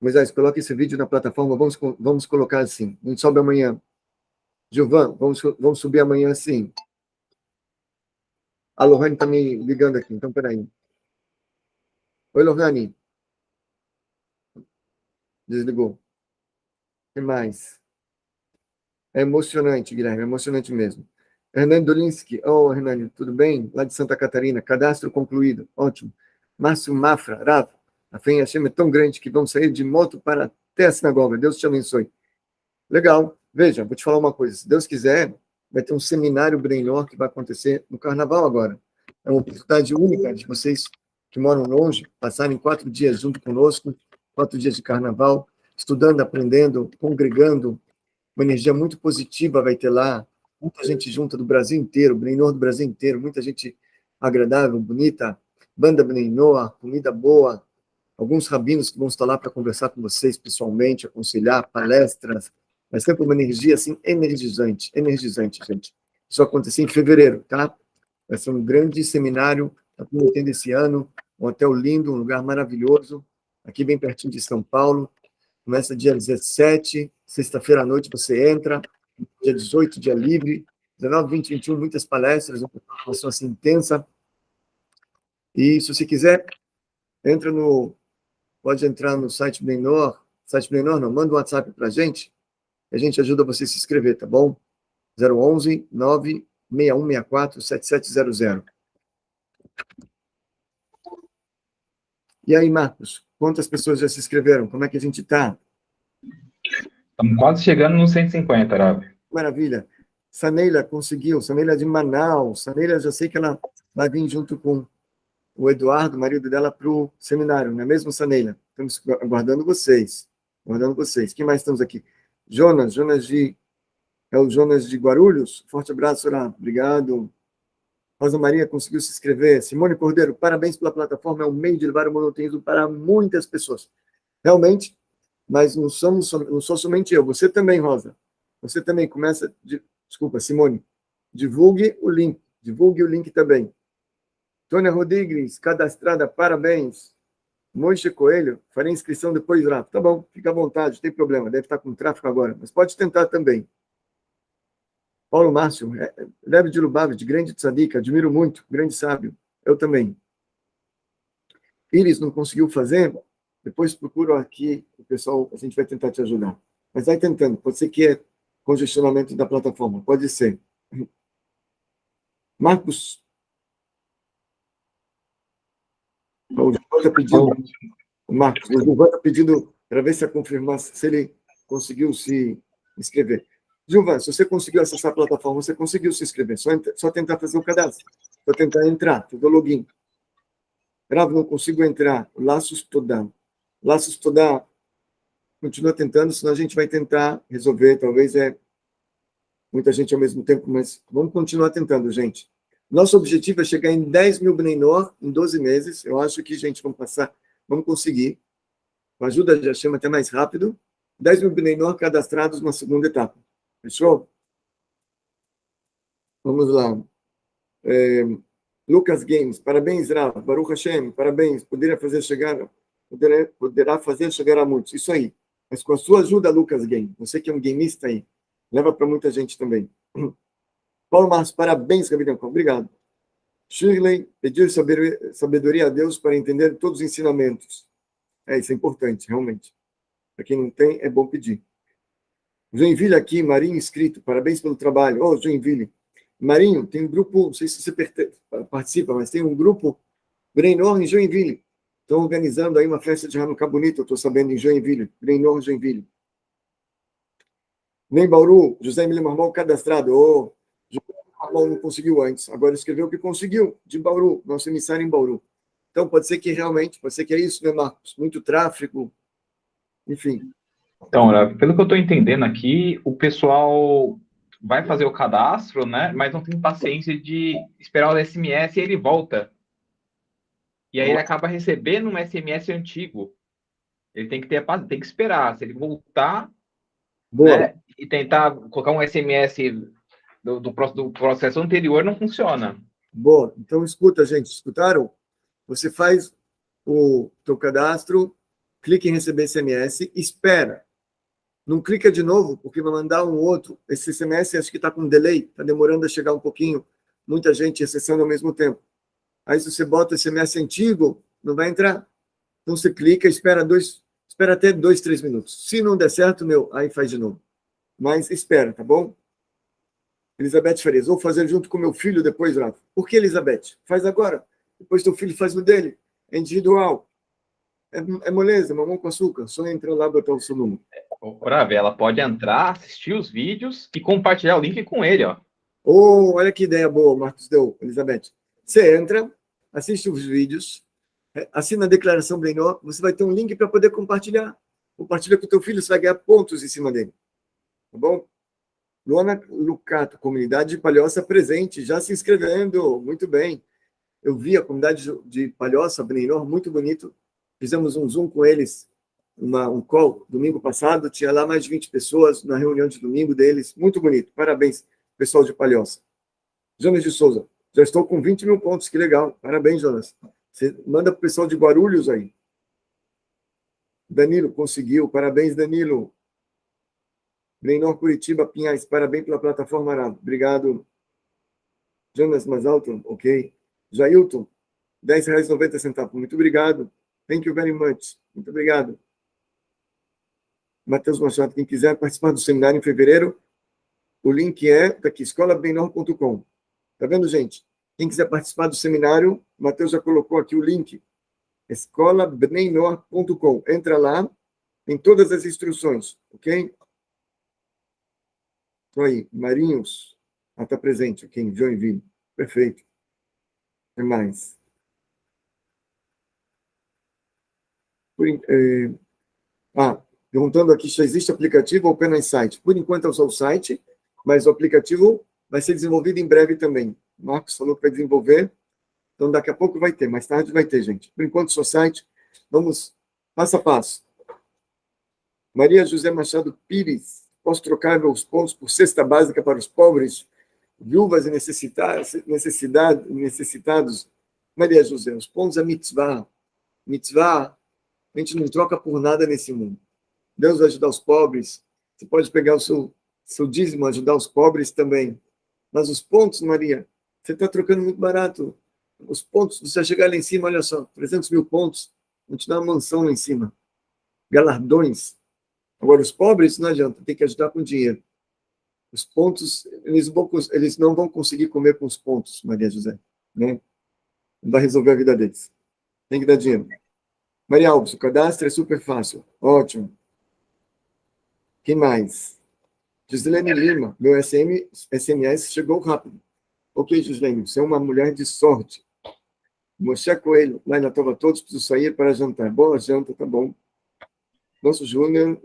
Moisés, coloque esse vídeo na plataforma, vamos, vamos colocar assim. A gente sobe amanhã. Gilvan, vamos, vamos subir amanhã assim. A Lohane está me ligando aqui, então peraí. Oi, Lohane. Desligou. O que mais? É emocionante, Guilherme, é emocionante mesmo. Hernani Dolinski, oh, Hernani, tudo bem? Lá de Santa Catarina, cadastro concluído, ótimo. Márcio Mafra, Rafa, a fé em Hashem é tão grande que vamos sair de moto para até a sinagoga. Deus te abençoe. Legal. Veja, vou te falar uma coisa. Se Deus quiser, vai ter um seminário Brainor que vai acontecer no Carnaval agora. É uma oportunidade única de vocês que moram longe passarem quatro dias junto conosco, quatro dias de Carnaval, estudando, aprendendo, congregando. Uma energia muito positiva vai ter lá. Muita gente junta do Brasil inteiro, Brainor do Brasil inteiro, muita gente agradável, bonita, banda Brainor, comida boa, alguns rabinos que vão estar lá para conversar com vocês pessoalmente, aconselhar, palestras, mas sempre uma energia assim energizante, energizante, gente. Isso vai acontecer em fevereiro, tá? Vai ser um grande seminário, está prometendo esse ano, um hotel lindo, um lugar maravilhoso, aqui bem pertinho de São Paulo. Começa dia 17, sexta-feira à noite você entra, dia 18, dia livre, 19, 20, 21, muitas palestras, uma formação assim intensa. E se você quiser, entra no pode entrar no site Menor, site Menor não, manda um WhatsApp para a gente, a gente ajuda você a se inscrever, tá bom? 011 96164 7700. E aí, Marcos, quantas pessoas já se inscreveram? Como é que a gente está? Estamos quase chegando nos 150, Rabi. Maravilha. Saneila conseguiu, Saneila de Manaus. Saneila, já sei que ela vai vir junto com o Eduardo, marido dela, para o seminário, não é mesmo, Saneila? Estamos aguardando vocês. Aguardando vocês. Quem mais estamos aqui? Jonas, Jonas de. É o Jonas de Guarulhos. Forte abraço, Sorá. Obrigado. Rosa Maria conseguiu se inscrever. Simone Cordeiro, parabéns pela plataforma. É um meio de levar o monoteísmo para muitas pessoas. Realmente, mas não, somos, não sou somente eu. Você também, Rosa. Você também começa. De, desculpa, Simone. Divulgue o link. Divulgue o link também. Tônia Rodrigues, cadastrada, parabéns. Moishe Coelho, farei inscrição depois lá. Tá bom, fica à vontade, não tem problema, deve estar com tráfego agora, mas pode tentar também. Paulo Márcio, é, leve de Lubavitch, grande tzadik, admiro muito, grande sábio. Eu também. Iris não conseguiu fazer? Depois procuro aqui, o pessoal, a gente vai tentar te ajudar. Mas vai tentando, pode ser que é congestionamento da plataforma, pode ser. Marcos O Gilvan está pedindo, Marcos, o Gilvan está pedindo para ver se a confirmação, se ele conseguiu se inscrever. Gilvan, se você conseguiu acessar a plataforma, você conseguiu se inscrever, só, só tentar fazer o cadastro, só tentar entrar, fazer o login. Grave, não consigo entrar, laços estudar. Laços estudar, continua tentando, senão a gente vai tentar resolver, talvez é muita gente ao mesmo tempo, mas vamos continuar tentando, gente. Nosso objetivo é chegar em 10 mil Bneinor em 12 meses. Eu acho que, gente, vamos passar, vamos conseguir. Com a ajuda já chama até mais rápido. 10 mil Bneinor cadastrados na segunda etapa. Fechou? Vamos lá. É, Lucas Games, parabéns, Rav. Baruch Hashem, parabéns. Poderia fazer chegar, poderá, poderá fazer chegar a muitos. Isso aí. Mas com a sua ajuda, Lucas Game, você que é um gameista aí, leva para muita gente também. Paulo Marcos, parabéns, Gabriel. Obrigado. Shirley pediu sabedoria a Deus para entender todos os ensinamentos. É, isso é importante, realmente. Para quem não tem, é bom pedir. Joinville aqui, Marinho inscrito, parabéns pelo trabalho. Ô, oh, Joinville. Marinho, tem um grupo, não sei se você participa, mas tem um grupo Brainor em Joinville. Estão organizando aí uma festa de Hanukkah bonita, eu estou sabendo, em Joinville. Brainor, Joinville. Nem Bauru, José Emílio Marmol cadastrado. Ô, oh, não conseguiu antes, agora escreveu que conseguiu, de Bauru, nosso emissário em Bauru. Então, pode ser que realmente, pode ser que é isso, né, Marcos? Muito tráfego, enfim. Então, pelo que eu estou entendendo aqui, o pessoal vai fazer o cadastro, né? Mas não tem paciência de esperar o SMS e ele volta. E aí ele acaba recebendo um SMS antigo. Ele tem que ter tem que esperar. Se ele voltar né, e tentar colocar um SMS do, do, processo anterior não funciona. Boa. Então, escuta, gente. Escutaram? Você faz o teu cadastro, clica em receber SMS, espera. Não clica de novo, porque vai mandar um outro. Esse SMS acho que está com delay, está demorando a chegar um pouquinho. Muita gente acessando ao mesmo tempo. Aí, se você bota o SMS antigo, não vai entrar. Então, você clica, espera dois, espera até dois, três minutos. Se não der certo, meu, aí faz de novo. Mas espera, tá bom? Elizabeth Farias, vou fazer junto com meu filho depois, Rafa. Por que, Elizabeth? Faz agora. Depois teu filho faz o dele. É individual. É, é moleza, mamão com açúcar. Só entra lá botar o seu número. Rafa, ela pode entrar, assistir os vídeos e compartilhar o link com ele, ó. Oh, olha que ideia boa, Marcos deu, Elizabeth. Você entra, assiste os vídeos, é, assina a declaração Brainor, você vai ter um link para poder compartilhar. Compartilha com o teu filho, você vai ganhar pontos em cima dele. Tá bom? Luana Lucato, comunidade de Palhoça presente, já se inscrevendo, muito bem. Eu vi a comunidade de Palhoça, Brainor, muito bonito. Fizemos um Zoom com eles, uma, um call, domingo passado, tinha lá mais de 20 pessoas na reunião de domingo deles, muito bonito. Parabéns, pessoal de Palhoça. Jonas de Souza, já estou com 20 mil pontos, que legal. Parabéns, Jonas. Você manda para o pessoal de Guarulhos aí. Danilo, conseguiu. Parabéns, Danilo. Menor Curitiba, Pinhais, parabéns pela plataforma Arado. Obrigado. Jonas mais alto, ok. Jailton, R$ 10,90. Muito obrigado. Thank you very much. Muito obrigado. Matheus Machado, quem quiser participar do seminário em fevereiro, o link é daqui, escolabenor.com. Tá vendo, gente? Quem quiser participar do seminário, o Matheus já colocou aqui o link, escolabneinor.com. Entra lá, tem todas as instruções, ok? Estou aí, Marinhos, ah, está presente aqui em Joinville. Perfeito. O que mais? Por, eh, ah, perguntando aqui se existe aplicativo ou apenas site. Por enquanto é só o site, mas o aplicativo vai ser desenvolvido em breve também. Marcos falou que vai desenvolver, então daqui a pouco vai ter, mais tarde vai ter, gente. Por enquanto, seu site, vamos passo a passo. Maria José Machado Pires, posso trocar meus pontos por cesta básica para os pobres, viúvas e necessidade, necessitados? Maria José, os pontos é mitzvah. Mitzvah, a gente não troca por nada nesse mundo. Deus vai ajudar os pobres, você pode pegar o seu, seu dízimo, ajudar os pobres também. Mas os pontos, Maria, você está trocando muito barato. Os pontos, você chegar lá em cima, olha só, 300 mil pontos, vão te dar uma mansão lá em cima. Galardões. Agora, os pobres, não adianta, tem que ajudar com dinheiro. Os pontos, eles, vão, eles não vão conseguir comer com os pontos, Maria José. Né? Não vai resolver a vida deles. Tem que dar dinheiro. Maria Alves, o cadastro é super fácil. Ótimo. Quem mais? Gislene Lima, meu SM, SMS chegou rápido. Ok, Gislene, você é uma mulher de sorte. Moshe Coelho, lá na Tova Todos, preciso sair para jantar. Boa janta, tá bom. Nosso Júnior.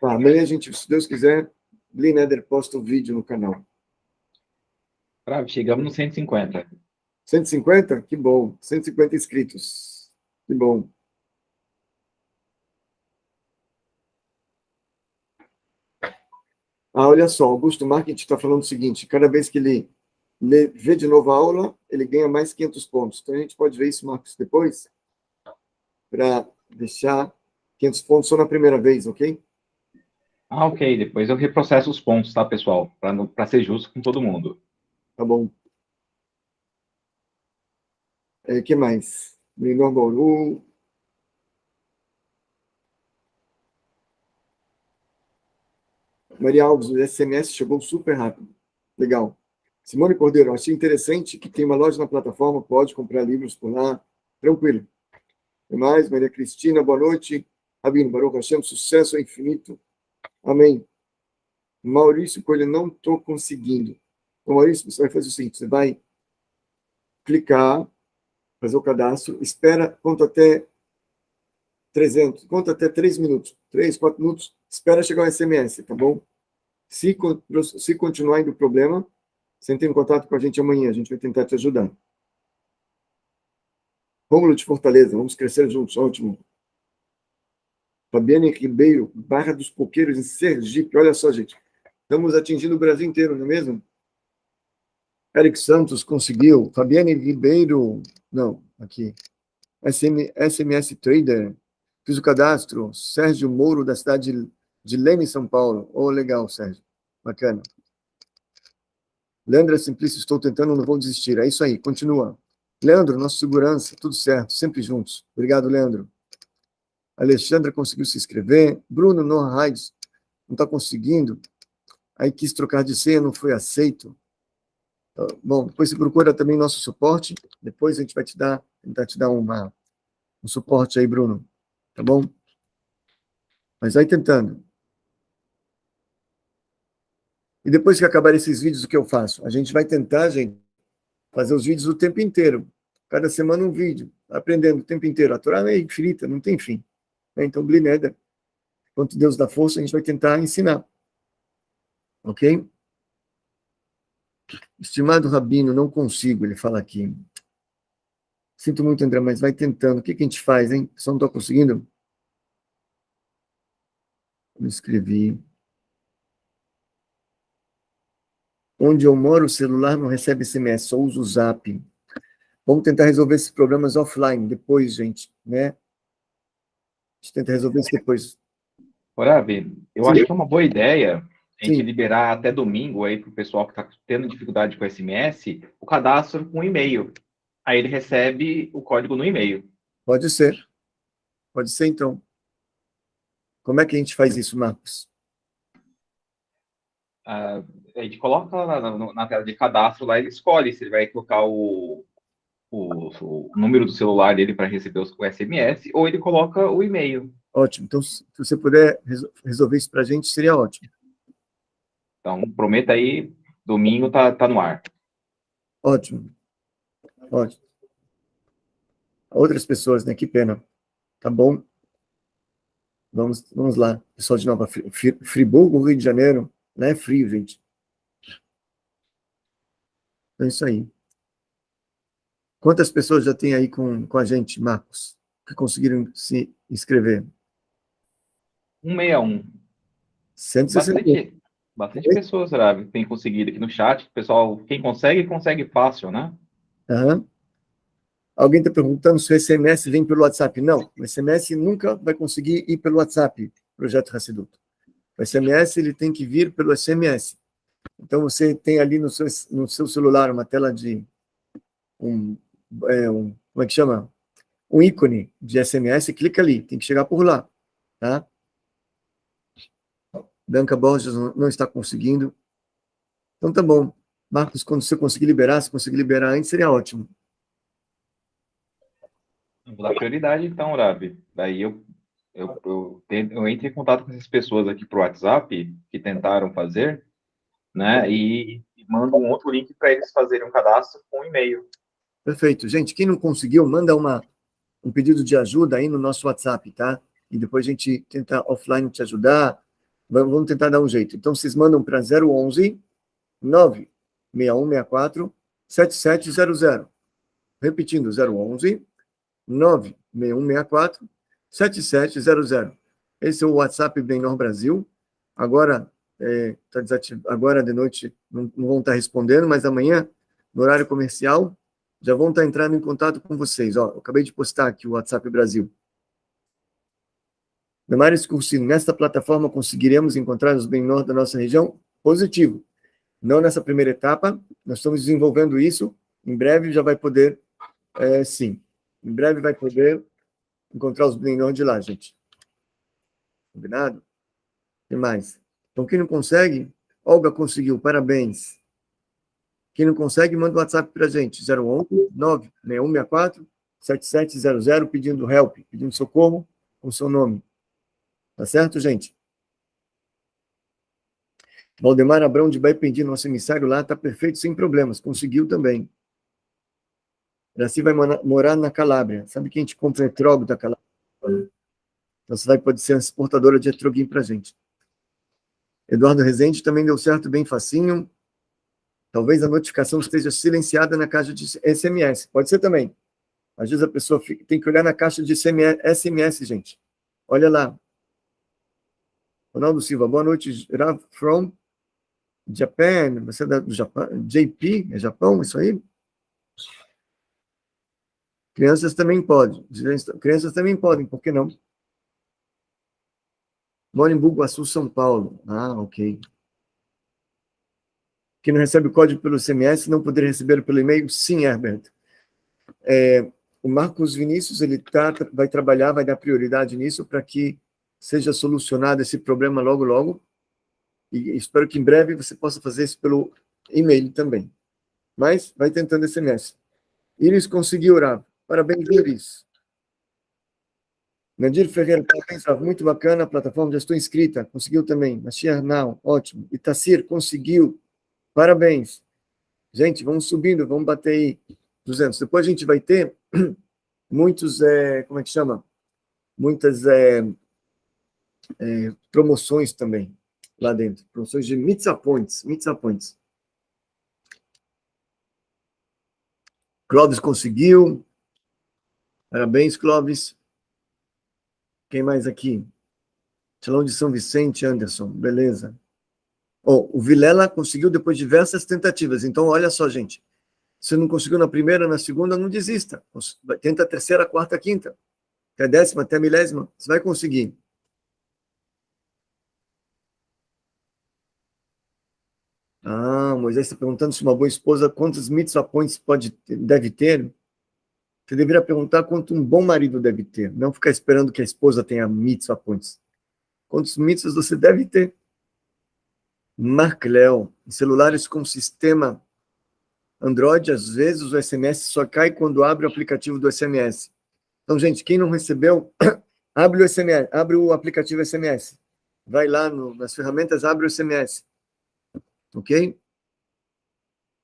Tá, amanhã a gente, se Deus quiser, Glenn Eder posta o um vídeo no canal. Bravo, chegamos no 150. 150? Que bom. 150 inscritos. Que bom. Ah, olha só, Augusto Marketing está falando o seguinte, cada vez que ele lê, vê de novo a aula, ele ganha mais 500 pontos. Então, a gente pode ver isso, Marcos, depois, para deixar 500 pontos só na primeira vez, ok? Ah, ok. Depois eu reprocesso os pontos, tá, pessoal? Para ser justo com todo mundo. Tá bom. O é, que mais? Menor Bauru, Maria Alves, o SMS chegou super rápido. Legal. Simone Cordeiro, achei interessante que tem uma loja na plataforma, pode comprar livros por lá. Tranquilo. E mais, Maria Cristina, boa noite. Rabino, Baruch Hashem, sucesso infinito. Amém. Maurício Coelho, não estou conseguindo. Então, Maurício, você vai fazer o seguinte, você vai clicar, fazer o cadastro, espera, conta até 300, conta até 3 minutos, 3, 4 minutos, espera chegar o SMS, tá bom? Se, se continuar indo problema, você entra em contato com a gente amanhã, a gente vai tentar te ajudar. Rômulo de Fortaleza, vamos crescer juntos, ótimo. Fabiane Ribeiro, Barra dos Coqueiros, em Sergipe, olha só, gente. Estamos atingindo o Brasil inteiro, não é mesmo? Eric Santos conseguiu. Fabiane Ribeiro, não, aqui. SM, SMS Trader, fiz o cadastro. Sérgio Mouro, da cidade de Leme, São Paulo. Oh, legal, Sérgio. Bacana. Leandro é Simplício, estou tentando, não vou desistir. É isso aí, continua. Leandro, nossa segurança, tudo certo, sempre juntos. Obrigado, Leandro. Alexandra conseguiu se inscrever. Bruno Noah Heides não está conseguindo. Aí quis trocar de senha, não foi aceito. Tá, bom, depois você procura também nosso suporte. Depois a gente vai te dar, tentar te dar uma, um suporte aí, Bruno. Tá bom? Mas vai tentando. E depois que acabar esses vídeos, o que eu faço? A gente vai tentar, gente, fazer os vídeos o tempo inteiro. Cada semana um vídeo, aprendendo o tempo inteiro. A Torá é infinita, não tem fim. Né? Então, Blineda, quanto Deus dá força, a gente vai tentar ensinar. Ok? Estimado Rabino, não consigo, ele fala aqui. Sinto muito, André, mas vai tentando. O que, que a gente faz, hein? Só não estou conseguindo? Eu escrevi. Onde eu moro, o celular não recebe SMS, só uso o Zap. Vamos tentar resolver esses problemas offline, depois, gente, né? A gente tenta resolver isso depois. Oravi, eu Sim. acho que é uma boa ideia a gente Sim. liberar até domingo aí para o pessoal que está tendo dificuldade com SMS, o cadastro com e-mail. Aí ele recebe o código no e-mail. Pode ser. Pode ser, então. Como é que a gente faz isso, Marcos? Uh, a gente coloca na, na, tela de cadastro lá, ele escolhe se ele vai colocar o, o, o número do celular dele para receber o SMS, ou ele coloca o e-mail. Ótimo. Então, se você puder resolver isso para a gente, seria ótimo. Então, prometa aí, domingo tá, tá no ar. Ótimo. Ótimo. Outras pessoas, né? Que pena. Tá bom? Vamos, vamos lá. Pessoal de Nova Friburgo, Rio de Janeiro. Não é frio, gente. É isso aí. Quantas pessoas já tem aí com, com a gente, Marcos, que conseguiram se inscrever? 161. 160. Bastante, bastante pessoas, Ravi, tem conseguido aqui no chat. Pessoal, quem consegue, consegue fácil, né? Uhum. Alguém está perguntando se o SMS vem pelo WhatsApp. Não, o SMS nunca vai conseguir ir pelo WhatsApp, projeto Hassidut. O SMS ele tem que vir pelo SMS. Então, você tem ali no seu, no seu celular uma tela de um, é, um, como é que chama? Um ícone de SMS, clica ali, tem que chegar por lá, tá? Bianca Borges não está conseguindo. Então, tá bom. Marcos, quando você conseguir liberar, se conseguir liberar antes, seria ótimo. Vou dar prioridade, então, Rabi. Daí eu, eu, eu, eu entro em contato com essas pessoas aqui para o WhatsApp que tentaram fazer, né? E, e mando um outro link para eles fazerem um cadastro com um e-mail. Perfeito. Gente, quem não conseguiu, manda uma, um pedido de ajuda aí no nosso WhatsApp, tá? E depois a gente tenta offline te ajudar. Vamos tentar dar um jeito. Então, vocês mandam para 011 96164 7700. Repetindo, 011 96164 7700. Esse é o WhatsApp Benor Brasil. Agora, é, tá agora de noite não, não, vão estar respondendo, mas amanhã, no horário comercial, já vão estar entrando em contato com vocês. Ó, eu acabei de postar aqui o WhatsApp Brasil. Damares Cursino, nesta plataforma conseguiremos encontrar os Benor da nossa região? Positivo. Não nessa primeira etapa, nós estamos desenvolvendo isso, em breve já vai poder, é, sim. Em breve vai poder encontrar os blindões de lá, gente. Combinado? O que mais? Então, quem não consegue, Olga conseguiu, parabéns. Quem não consegue, manda o um WhatsApp para a gente, 011 96164 7700, pedindo help, pedindo socorro com seu nome. Tá certo, gente? Valdemar Abrão de Baipendi, nosso emissário lá, está perfeito, sem problemas, conseguiu também. Iraci vai morar na Calábria. Sabe que a gente compra etrogo da Calábria? Então, você vai poder ser exportadora de etroguinho para a gente. Eduardo Rezende também deu certo, bem facinho. Talvez a notificação esteja silenciada na caixa de SMS. Pode ser também. Às vezes a pessoa fica, tem que olhar na caixa de SMS, gente. Olha lá. Ronaldo Silva, boa noite. From Japan. Você é do Japão? JP, é Japão, isso aí? Crianças também podem. Crianças também podem, por que não? Moro em Bugaçu, São Paulo. Ah, ok. Que não recebe o código pelo CMS, não poderia receber pelo e-mail? Sim, Herbert. É, o Marcos Vinícius, ele tá, vai trabalhar, vai dar prioridade nisso para que seja solucionado esse problema logo, logo. E espero que em breve você possa fazer isso pelo e-mail também. Mas vai tentando SMS. Iris conseguiu orar. Parabéns, Iris. Nadir Ferreira, parabéns, muito bacana a plataforma, já estou inscrita, conseguiu também. Mashiach Now, ótimo. Itacir, conseguiu, parabéns. Gente, vamos subindo, vamos bater aí 200. Depois a gente vai ter muitos, é, como é que chama? Muitas é, é, promoções também lá dentro. Promoções de Mitzah Points, Mitzah Points. Clóvis conseguiu. Parabéns, Clóvis. Quem mais aqui? Salão de São Vicente, Anderson. Beleza. Oh, o Vilela conseguiu depois de diversas tentativas. Então, olha só, gente. Se não conseguiu na primeira, na segunda, não desista. Tenta a terceira, a quarta, a quinta. Até a décima, até a milésima. Você vai conseguir. Ah, Moisés está perguntando se uma boa esposa, quantos mitzvah points pode, deve ter? Você deveria perguntar quanto um bom marido deve ter, não ficar esperando que a esposa tenha mitzvah points. Quantos mitzvahs você deve ter? Mark Léo, em celulares com sistema Android, às vezes o SMS só cai quando abre o aplicativo do SMS. Então, gente, quem não recebeu, abre o SMS, abre o aplicativo SMS. Vai lá no, nas ferramentas, abre o SMS ok?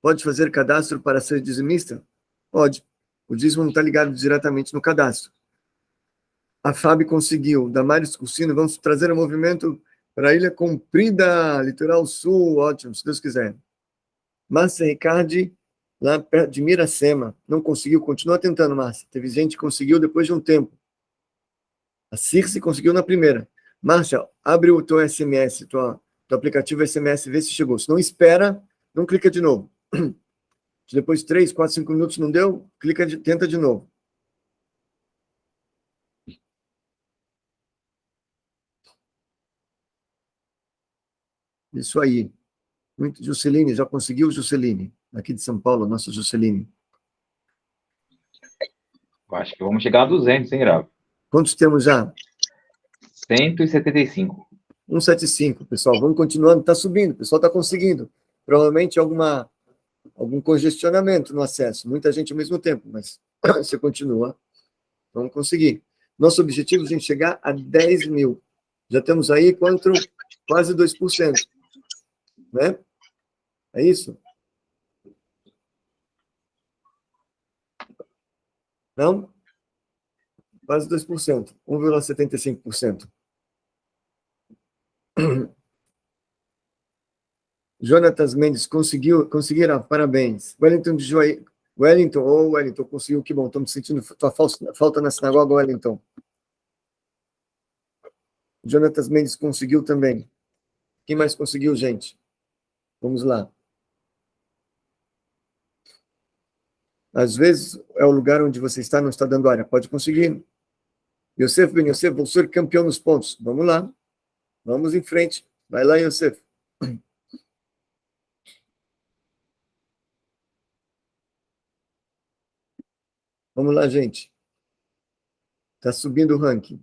Pode fazer cadastro para ser dizimista? Pode. O dízimo não está ligado diretamente no cadastro. A FAB conseguiu. Damares Cursino, vamos trazer o movimento para a Ilha Comprida, Litoral Sul, ótimo, se Deus quiser. Márcia Ricardi, lá perto de Miracema, não conseguiu, continua tentando, Márcia. Teve gente que conseguiu depois de um tempo. A Circe conseguiu na primeira. Márcia, abre o teu SMS, tua do aplicativo SMS, vê se chegou. Se não espera, não clica de novo. Depois de 3, 4, 5 minutos não deu, clica de, tenta de novo. Isso aí. Muito, Jusceline, já conseguiu, Jusceline? Aqui de São Paulo, nossa Jusceline. Acho que vamos chegar a 200, hein, Gravo? Quantos temos já? 175. 175, pessoal. Vamos continuando, está subindo, o pessoal está conseguindo. Provavelmente alguma, algum congestionamento no acesso, muita gente ao mesmo tempo, mas você continua, vamos conseguir. Nosso objetivo é chegar a 10 mil. Já temos aí quanto? Quase 2%. Né? É isso? Não? Quase 2%, 1,75%. Jonatas Mendes conseguiu, conseguiram, parabéns. Wellington de Joia, Wellington, ou oh, Wellington, conseguiu, que bom, estamos sentindo tua falta na sinagoga, Wellington. Jonatas Mendes conseguiu também. Quem mais conseguiu, gente? Vamos lá. Às vezes é o lugar onde você está, não está dando área. Pode conseguir. Yosef Ben Yosef, vou ser campeão nos pontos. Vamos lá. Vamos em frente. Vai lá, Yosef. Vamos lá, gente. Está subindo o ranking.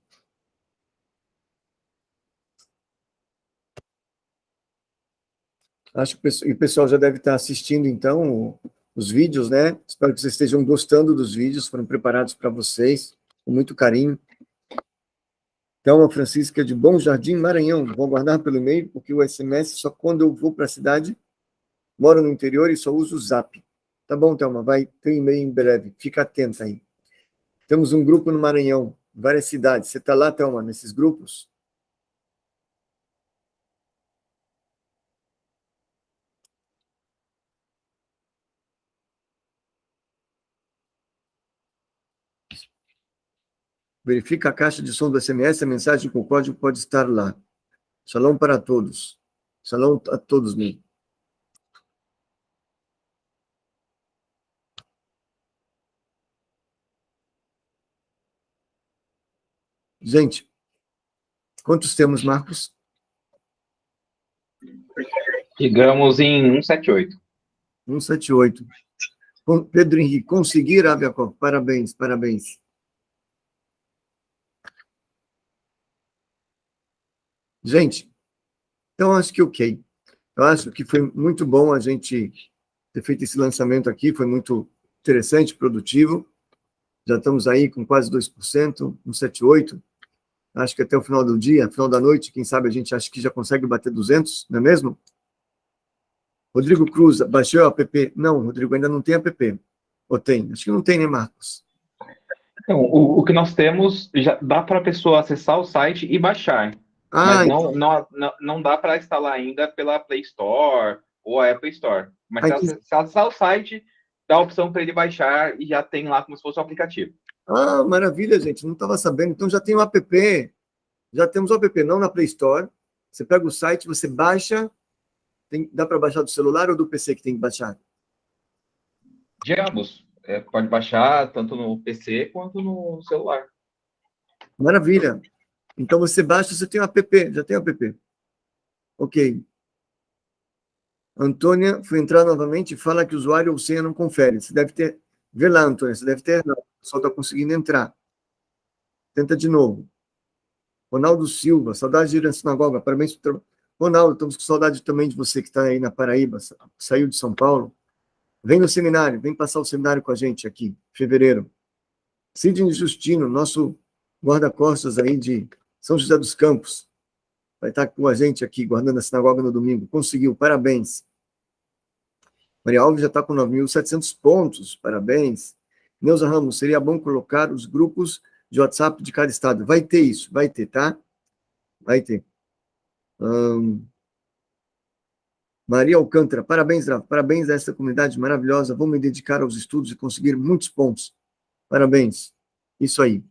Acho que o pessoal já deve estar assistindo, então, os vídeos, né? Espero que vocês estejam gostando dos vídeos, foram preparados para vocês, com muito carinho. Thelma Francisca de Bom Jardim, Maranhão. Vou aguardar pelo e-mail, porque o SMS só quando eu vou para a cidade, moro no interior e só uso o Zap. Tá bom, Thelma, vai ter e-mail em breve. Fica atenta aí. Temos um grupo no Maranhão, várias cidades. Você está lá, Thelma, nesses grupos? Verifica a caixa de som do SMS, a mensagem com o código pode estar lá. Salão para todos. Salão a todos, mesmo. Gente, quantos temos, Marcos? Chegamos em 178. 178. Pedro Henrique, conseguir, Aviacó. Parabéns, parabéns. Gente, então acho que ok. Eu acho que foi muito bom a gente ter feito esse lançamento aqui, foi muito interessante, produtivo. Já estamos aí com quase 2%, 1,78%. Acho que até o final do dia, final da noite, quem sabe a gente acha que já consegue bater 200, não é mesmo? Rodrigo Cruz, baixou o app? Não, Rodrigo, ainda não tem app. Ou tem? Acho que não tem, né, Marcos? Então, o, o que nós temos, já dá para a pessoa acessar o site e baixar. Ah, mas não, não, não, não dá para instalar ainda pela Play Store ou a Apple Store. Mas Ai, se, que... se acessar o site, dá a opção para ele baixar e já tem lá como se fosse o um aplicativo. Ah, maravilha, gente. Não estava sabendo. Então já tem o um app. Já temos o app, não na Play Store. Você pega o site, você baixa. Tem, dá para baixar do celular ou do PC que tem que baixar? De ambos. É, pode baixar tanto no PC quanto no celular. Maravilha. Então você baixa, você tem o app, já tem o app. Ok. Antônia foi entrar novamente e fala que o usuário ou senha não confere. Você deve ter. Vê lá, Antônia, você deve ter. Só está conseguindo entrar. Tenta de novo. Ronaldo Silva, saudade de ir na sinagoga, parabéns. Ronaldo, estamos com saudade também de você que está aí na Paraíba, saiu de São Paulo. Vem no seminário, vem passar o seminário com a gente aqui, fevereiro. Sidney Justino, nosso guarda-costas aí de São José dos Campos, vai estar com a gente aqui, guardando a sinagoga no domingo. Conseguiu, parabéns. Maria Alves já está com 9.700 pontos, parabéns. Neuza Ramos, seria bom colocar os grupos de WhatsApp de cada estado. Vai ter isso, vai ter, tá? Vai ter. Maria Alcântara, parabéns, Rafa, parabéns a essa comunidade maravilhosa. Vou me dedicar aos estudos e conseguir muitos pontos. Parabéns. Isso aí.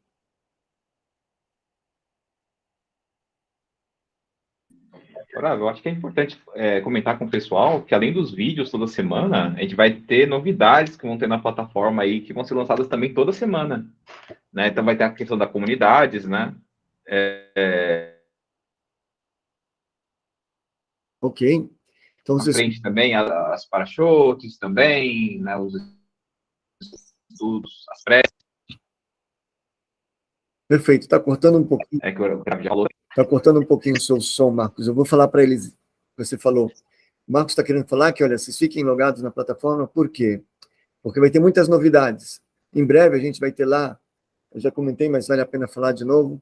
Eu acho que é importante é, comentar com o pessoal que além dos vídeos toda semana, a gente vai ter novidades que vão ter na plataforma aí, que vão ser lançadas também toda semana. Né? Então vai ter a questão da comunidades, né? É, é... Ok. Então, vocês... frente também as parachotes também, né? os estudos, as preces. Perfeito, está cortando um pouquinho. É que eu já falou Está cortando um pouquinho o seu som, Marcos. Eu vou falar para eles você falou. Marcos está querendo falar que, olha, vocês fiquem logados na plataforma, por quê? Porque vai ter muitas novidades. Em breve a gente vai ter lá, eu já comentei, mas vale a pena falar de novo,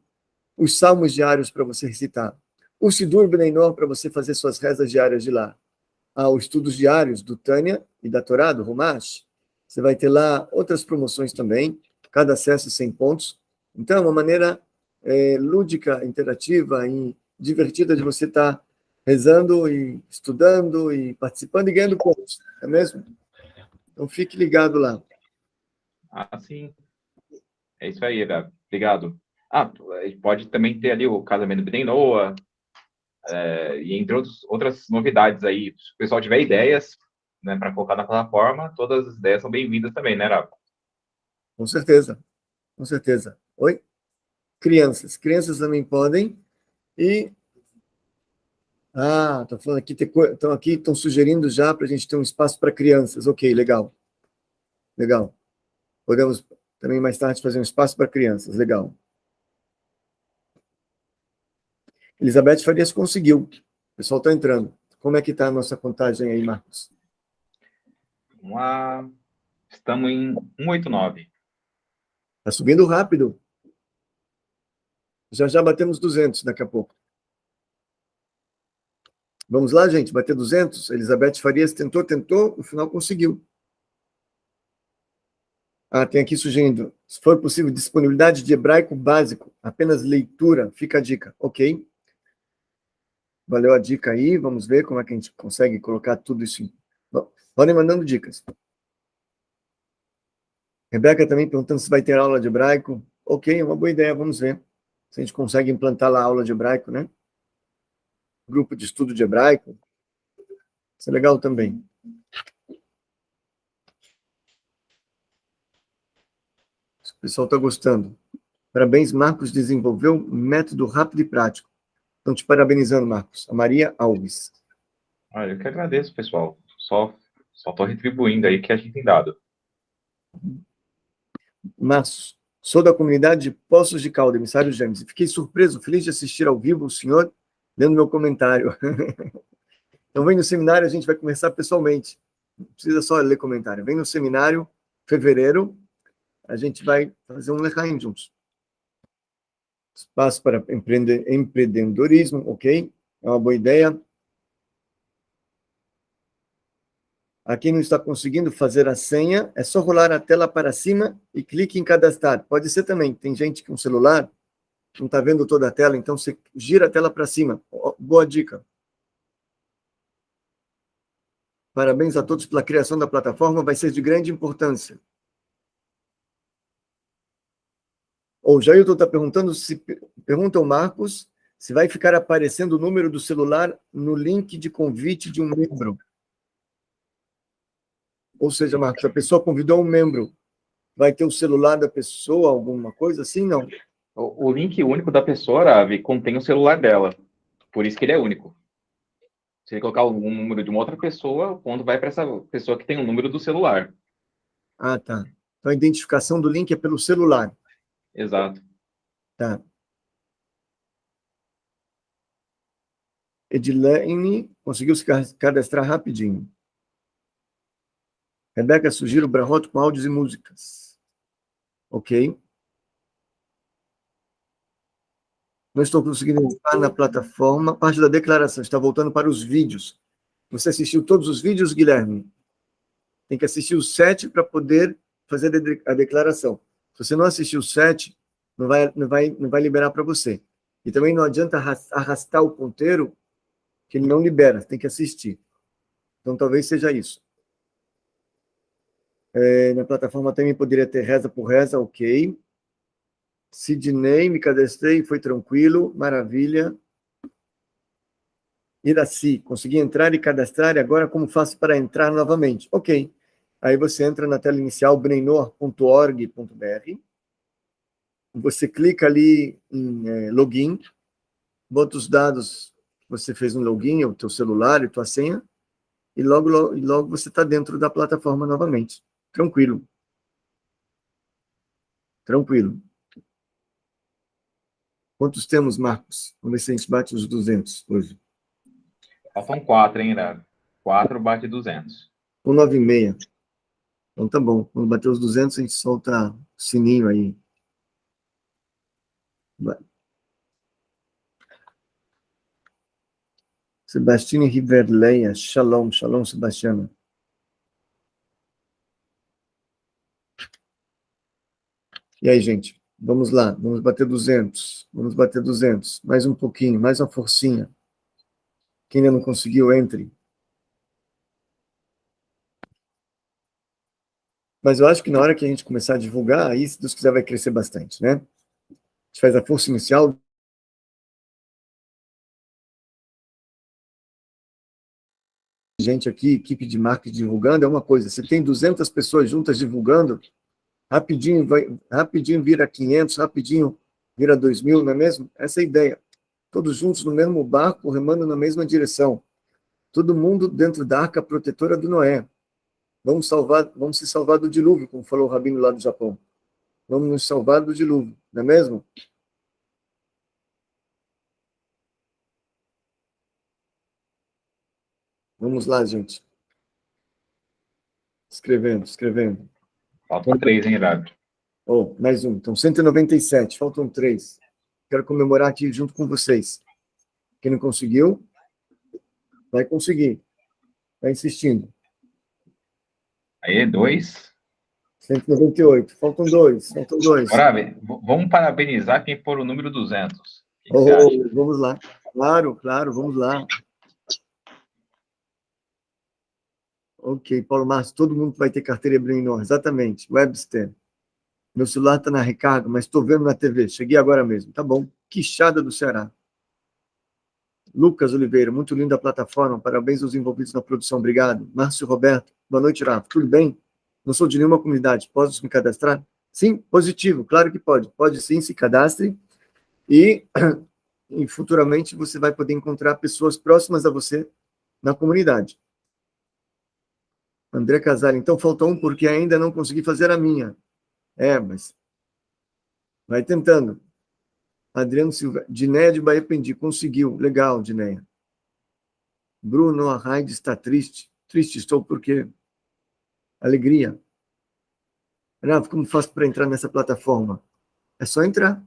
os salmos diários para você recitar. O Sidur Benenor para você fazer suas rezas diárias de lá. Ah, os estudos diários do Tânia e da Torá, do Rumash. Você vai ter lá outras promoções também, cada acesso 100 pontos. Então, é uma maneira é, lúdica, interativa e divertida de você estar tá rezando e estudando e participando e ganhando pontos, não é mesmo? Então fique ligado lá. Ah, sim. É isso aí, Gabi. Obrigado. Ah, pode também ter ali o casamento do Noah, é, e entre outros, outras novidades aí. Se o pessoal tiver ideias né, para colocar na plataforma, todas as ideias são bem-vindas também, né, Rafa? Com certeza, com certeza. Oi? Crianças. Crianças também podem. E. Ah, estão falando aqui, estão aqui, estão sugerindo já para a gente ter um espaço para crianças. Ok, legal. Legal. Podemos também mais tarde fazer um espaço para crianças. Legal. Elizabeth Farias conseguiu. O pessoal está entrando. Como é que está a nossa contagem aí, Marcos? Vamos lá. Estamos em 189. Está subindo rápido. Já já batemos 200 daqui a pouco. Vamos lá, gente, bater 200? Elizabeth Farias tentou, tentou, no final conseguiu. Ah, tem aqui sugerindo, se for possível, disponibilidade de hebraico básico, apenas leitura, fica a dica. Ok. Valeu a dica aí, vamos ver como é que a gente consegue colocar tudo isso. Em... Podem mandando dicas. Rebeca também perguntando se vai ter aula de hebraico. Ok, é uma boa ideia, vamos ver se a gente consegue implantar lá a aula de hebraico, né? Grupo de estudo de hebraico. Isso é legal também. O pessoal está gostando. Parabéns, Marcos desenvolveu um método rápido e prático. Estão te parabenizando, Marcos. A Maria Alves. Ah, eu que agradeço, pessoal. Só estou retribuindo aí que a gente tem dado. Márcio, Sou da comunidade de Poços de Calda, emissário James. Fiquei surpreso, feliz de assistir ao vivo o senhor lendo meu comentário. então, vem no seminário, a gente vai conversar pessoalmente. Não precisa só ler comentário. Vem no seminário, fevereiro, a gente vai fazer um lecaim juntos. Espaço para empreende, empreendedorismo, ok? É uma boa ideia. A quem não está conseguindo fazer a senha, é só rolar a tela para cima e clique em cadastrar. Pode ser também, tem gente com celular, não está vendo toda a tela, então você gira a tela para cima. Boa dica. Parabéns a todos pela criação da plataforma, vai ser de grande importância. O Jailton está perguntando, se pergunta ao Marcos, se vai ficar aparecendo o número do celular no link de convite de um membro. Ou seja, Marcos, a pessoa convidou um membro, vai ter o celular da pessoa, alguma coisa assim? Não. O, o link único da pessoa, Ravi, contém o celular dela. Por isso que ele é único. Se ele colocar algum número de uma outra pessoa, o ponto vai para essa pessoa que tem o número do celular. Ah, tá. Então a identificação do link é pelo celular. Exato. Tá. Edilene conseguiu se cadastrar rapidinho. Rebeca sugiro Brahot com áudios e músicas. Ok. Não estou conseguindo entrar na plataforma. Parte da declaração está voltando para os vídeos. Você assistiu todos os vídeos, Guilherme? Tem que assistir os sete para poder fazer a declaração. Se você não assistiu os sete, não vai, não vai, não vai liberar para você. E também não adianta arrastar o ponteiro, que ele não libera, tem que assistir. Então, talvez seja isso. É, na plataforma também poderia ter reza por reza, ok. Sidney, me cadastrei, foi tranquilo, maravilha. Iraci, consegui entrar e cadastrar, e agora como faço para entrar novamente? Ok. Aí você entra na tela inicial, breinor.org.br, você clica ali em é, login, bota os dados, você fez um login, o teu celular e tua senha, e logo, logo, logo você está dentro da plataforma novamente. Tranquilo. Tranquilo. Quantos temos, Marcos? Vamos ver se a gente bate os 200 hoje. Faltam quatro, hein, Irago? Quatro bate 200. Com 9,6. Então tá bom. Quando bater os 200, a gente solta o sininho aí. Vai. Sebastiane Riverleia, shalom, shalom, Sebastiana. E aí, gente? Vamos lá, vamos bater 200, vamos bater 200, mais um pouquinho, mais uma forcinha. Quem ainda não conseguiu, entre. Mas eu acho que na hora que a gente começar a divulgar, aí, se Deus quiser, vai crescer bastante, né? A gente faz a força inicial. Gente aqui, equipe de marketing divulgando, é uma coisa. Você tem 200 pessoas juntas divulgando, rapidinho, vai, rapidinho vira 500, rapidinho vira 2 mil, não é mesmo? Essa é a ideia. Todos juntos no mesmo barco, remando na mesma direção. Todo mundo dentro da arca protetora do Noé. Vamos, salvar, vamos se salvar do dilúvio, como falou o Rabino lá do Japão. Vamos nos salvar do dilúvio, não é mesmo? Vamos lá, gente. Escrevendo, escrevendo. Faltam três, hein, Irago? Oh, mais um. Então, 197, faltam três. Quero comemorar aqui junto com vocês. Quem não conseguiu, vai conseguir. Vai insistindo. Aí, dois. 198, faltam dois, faltam dois. Brave, vamos parabenizar quem for o número 200. Oh, vamos lá. Claro, claro, vamos lá. Ok, Paulo Márcio, todo mundo vai ter carteira Brenor, exatamente, Webster. Meu celular está na recarga, mas estou vendo na TV, cheguei agora mesmo, tá bom. Quixada do Ceará. Lucas Oliveira, muito linda a plataforma, parabéns aos envolvidos na produção, obrigado. Márcio Roberto, boa noite, Rafa, tudo bem? Não sou de nenhuma comunidade, posso me cadastrar? Sim, positivo, claro que pode. Pode sim, se cadastre. E, e futuramente você vai poder encontrar pessoas próximas a você na comunidade. André Casal, então faltou um porque ainda não consegui fazer a minha. É, mas vai tentando. Adriano Silva, Dinéia de Bahia Pendi, conseguiu. Legal, Dinéia. Bruno Arraide está triste. Triste estou porque alegria. Rafa, como faço para entrar nessa plataforma? É só entrar.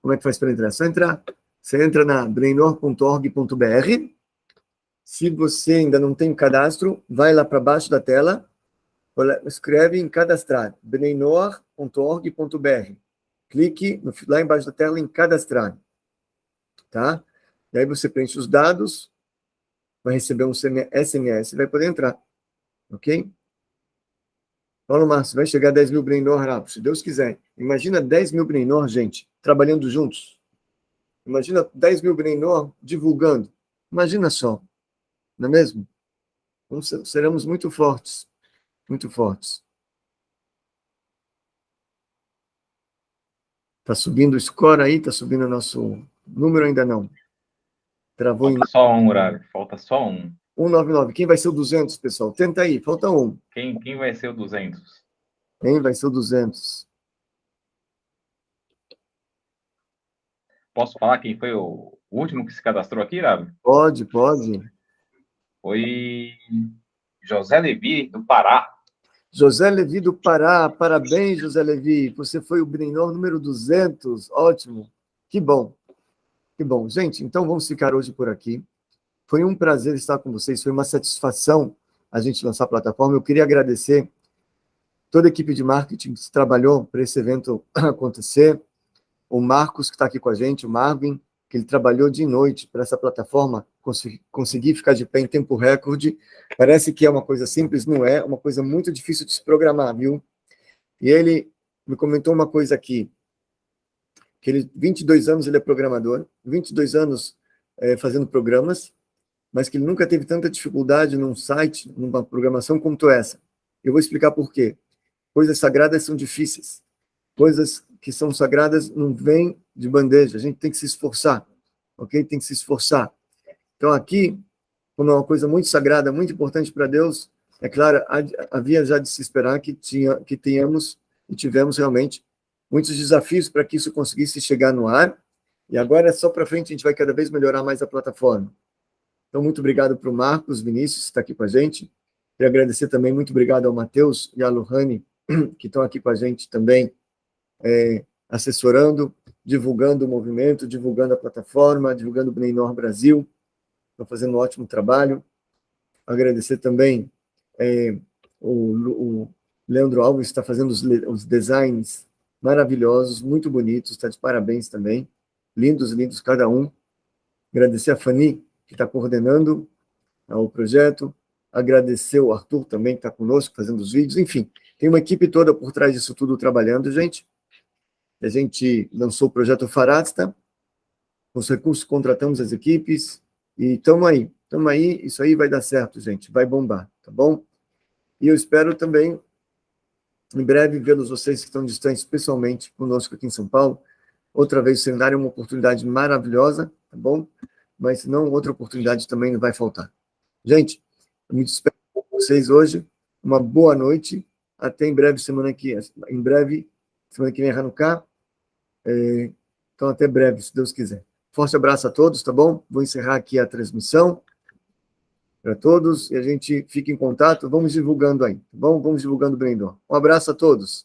Como é que faz para entrar? É só entrar. Você entra na brainor.org.br. Se você ainda não tem cadastro, vai lá para baixo da tela, escreve em cadastrar, brainor.org.br. Clique lá embaixo da tela em cadastrar. Tá? E aí você preenche os dados, vai receber um SMS e vai poder entrar. Ok? Paulo Márcio, vai chegar a 10 mil Brainor rápido, se Deus quiser. Imagina 10 mil Brainor, gente, trabalhando juntos. Imagina 10 mil Brainor divulgando. Imagina só. Não é mesmo? Então, seremos muito fortes. Muito fortes. Está subindo o score aí? Está subindo o nosso número ainda não? Travou Falta em... só um, horário. Falta só um. 199. Quem vai ser o 200, pessoal? Tenta aí. Falta um. Quem, quem vai ser o 200? Quem vai ser o 200? Posso falar quem foi o último que se cadastrou aqui, Rabi? Pode, pode. Foi José Levi, do Pará. José Levi do Pará, parabéns, José Levi. Você foi o Brinor número 200, ótimo. Que bom, que bom. Gente, então vamos ficar hoje por aqui. Foi um prazer estar com vocês, foi uma satisfação a gente lançar a plataforma. Eu queria agradecer toda a equipe de marketing que trabalhou para esse evento acontecer, o Marcos, que está aqui com a gente, o Marvin, que ele trabalhou de noite para essa plataforma conseguir ficar de pé em tempo recorde. Parece que é uma coisa simples, não é? É uma coisa muito difícil de se programar, viu? E ele me comentou uma coisa aqui, que ele, 22 anos ele é programador, 22 anos é, fazendo programas, mas que ele nunca teve tanta dificuldade num site, numa programação como essa. Eu vou explicar por quê. Coisas sagradas são difíceis. Coisas que são sagradas não vêm de bandeja. A gente tem que se esforçar, ok? Tem que se esforçar. Então, aqui, como é uma coisa muito sagrada, muito importante para Deus, é claro, havia já de se esperar que, tinha, que tenhamos e tivemos realmente muitos desafios para que isso conseguisse chegar no ar. E agora é só para frente, a gente vai cada vez melhorar mais a plataforma. Então, muito obrigado para o Marcos Vinícius, que está aqui com a gente. Queria agradecer também, muito obrigado ao Matheus e à Lohane, que estão aqui com a gente também, é, assessorando, divulgando o movimento, divulgando a plataforma, divulgando o Bnei Brasil. Estão fazendo um ótimo trabalho. Agradecer também é, o, o, Leandro Alves, está fazendo os, os designs maravilhosos, muito bonitos, está de parabéns também. Lindos, lindos cada um. Agradecer a Fanny, que está coordenando o projeto. Agradecer o Arthur também, que está conosco, fazendo os vídeos. Enfim, tem uma equipe toda por trás disso tudo trabalhando, gente. A gente lançou o projeto Farasta, os recursos contratamos as equipes, e estamos aí, estamos aí, isso aí vai dar certo, gente, vai bombar, tá bom? E eu espero também, em breve, vê-los vocês que estão distantes, especialmente conosco aqui em São Paulo. Outra vez, o seminário é uma oportunidade maravilhosa, tá bom? Mas, se não, outra oportunidade também não vai faltar. Gente, eu me despeço com vocês hoje, uma boa noite, até em breve, semana que em breve, semana que vem, Hanukkah, é, então, até breve, se Deus quiser. Forte abraço a todos, tá bom? Vou encerrar aqui a transmissão para todos e a gente fica em contato. Vamos divulgando aí, tá bom? Vamos divulgando o Brendon. Um abraço a todos.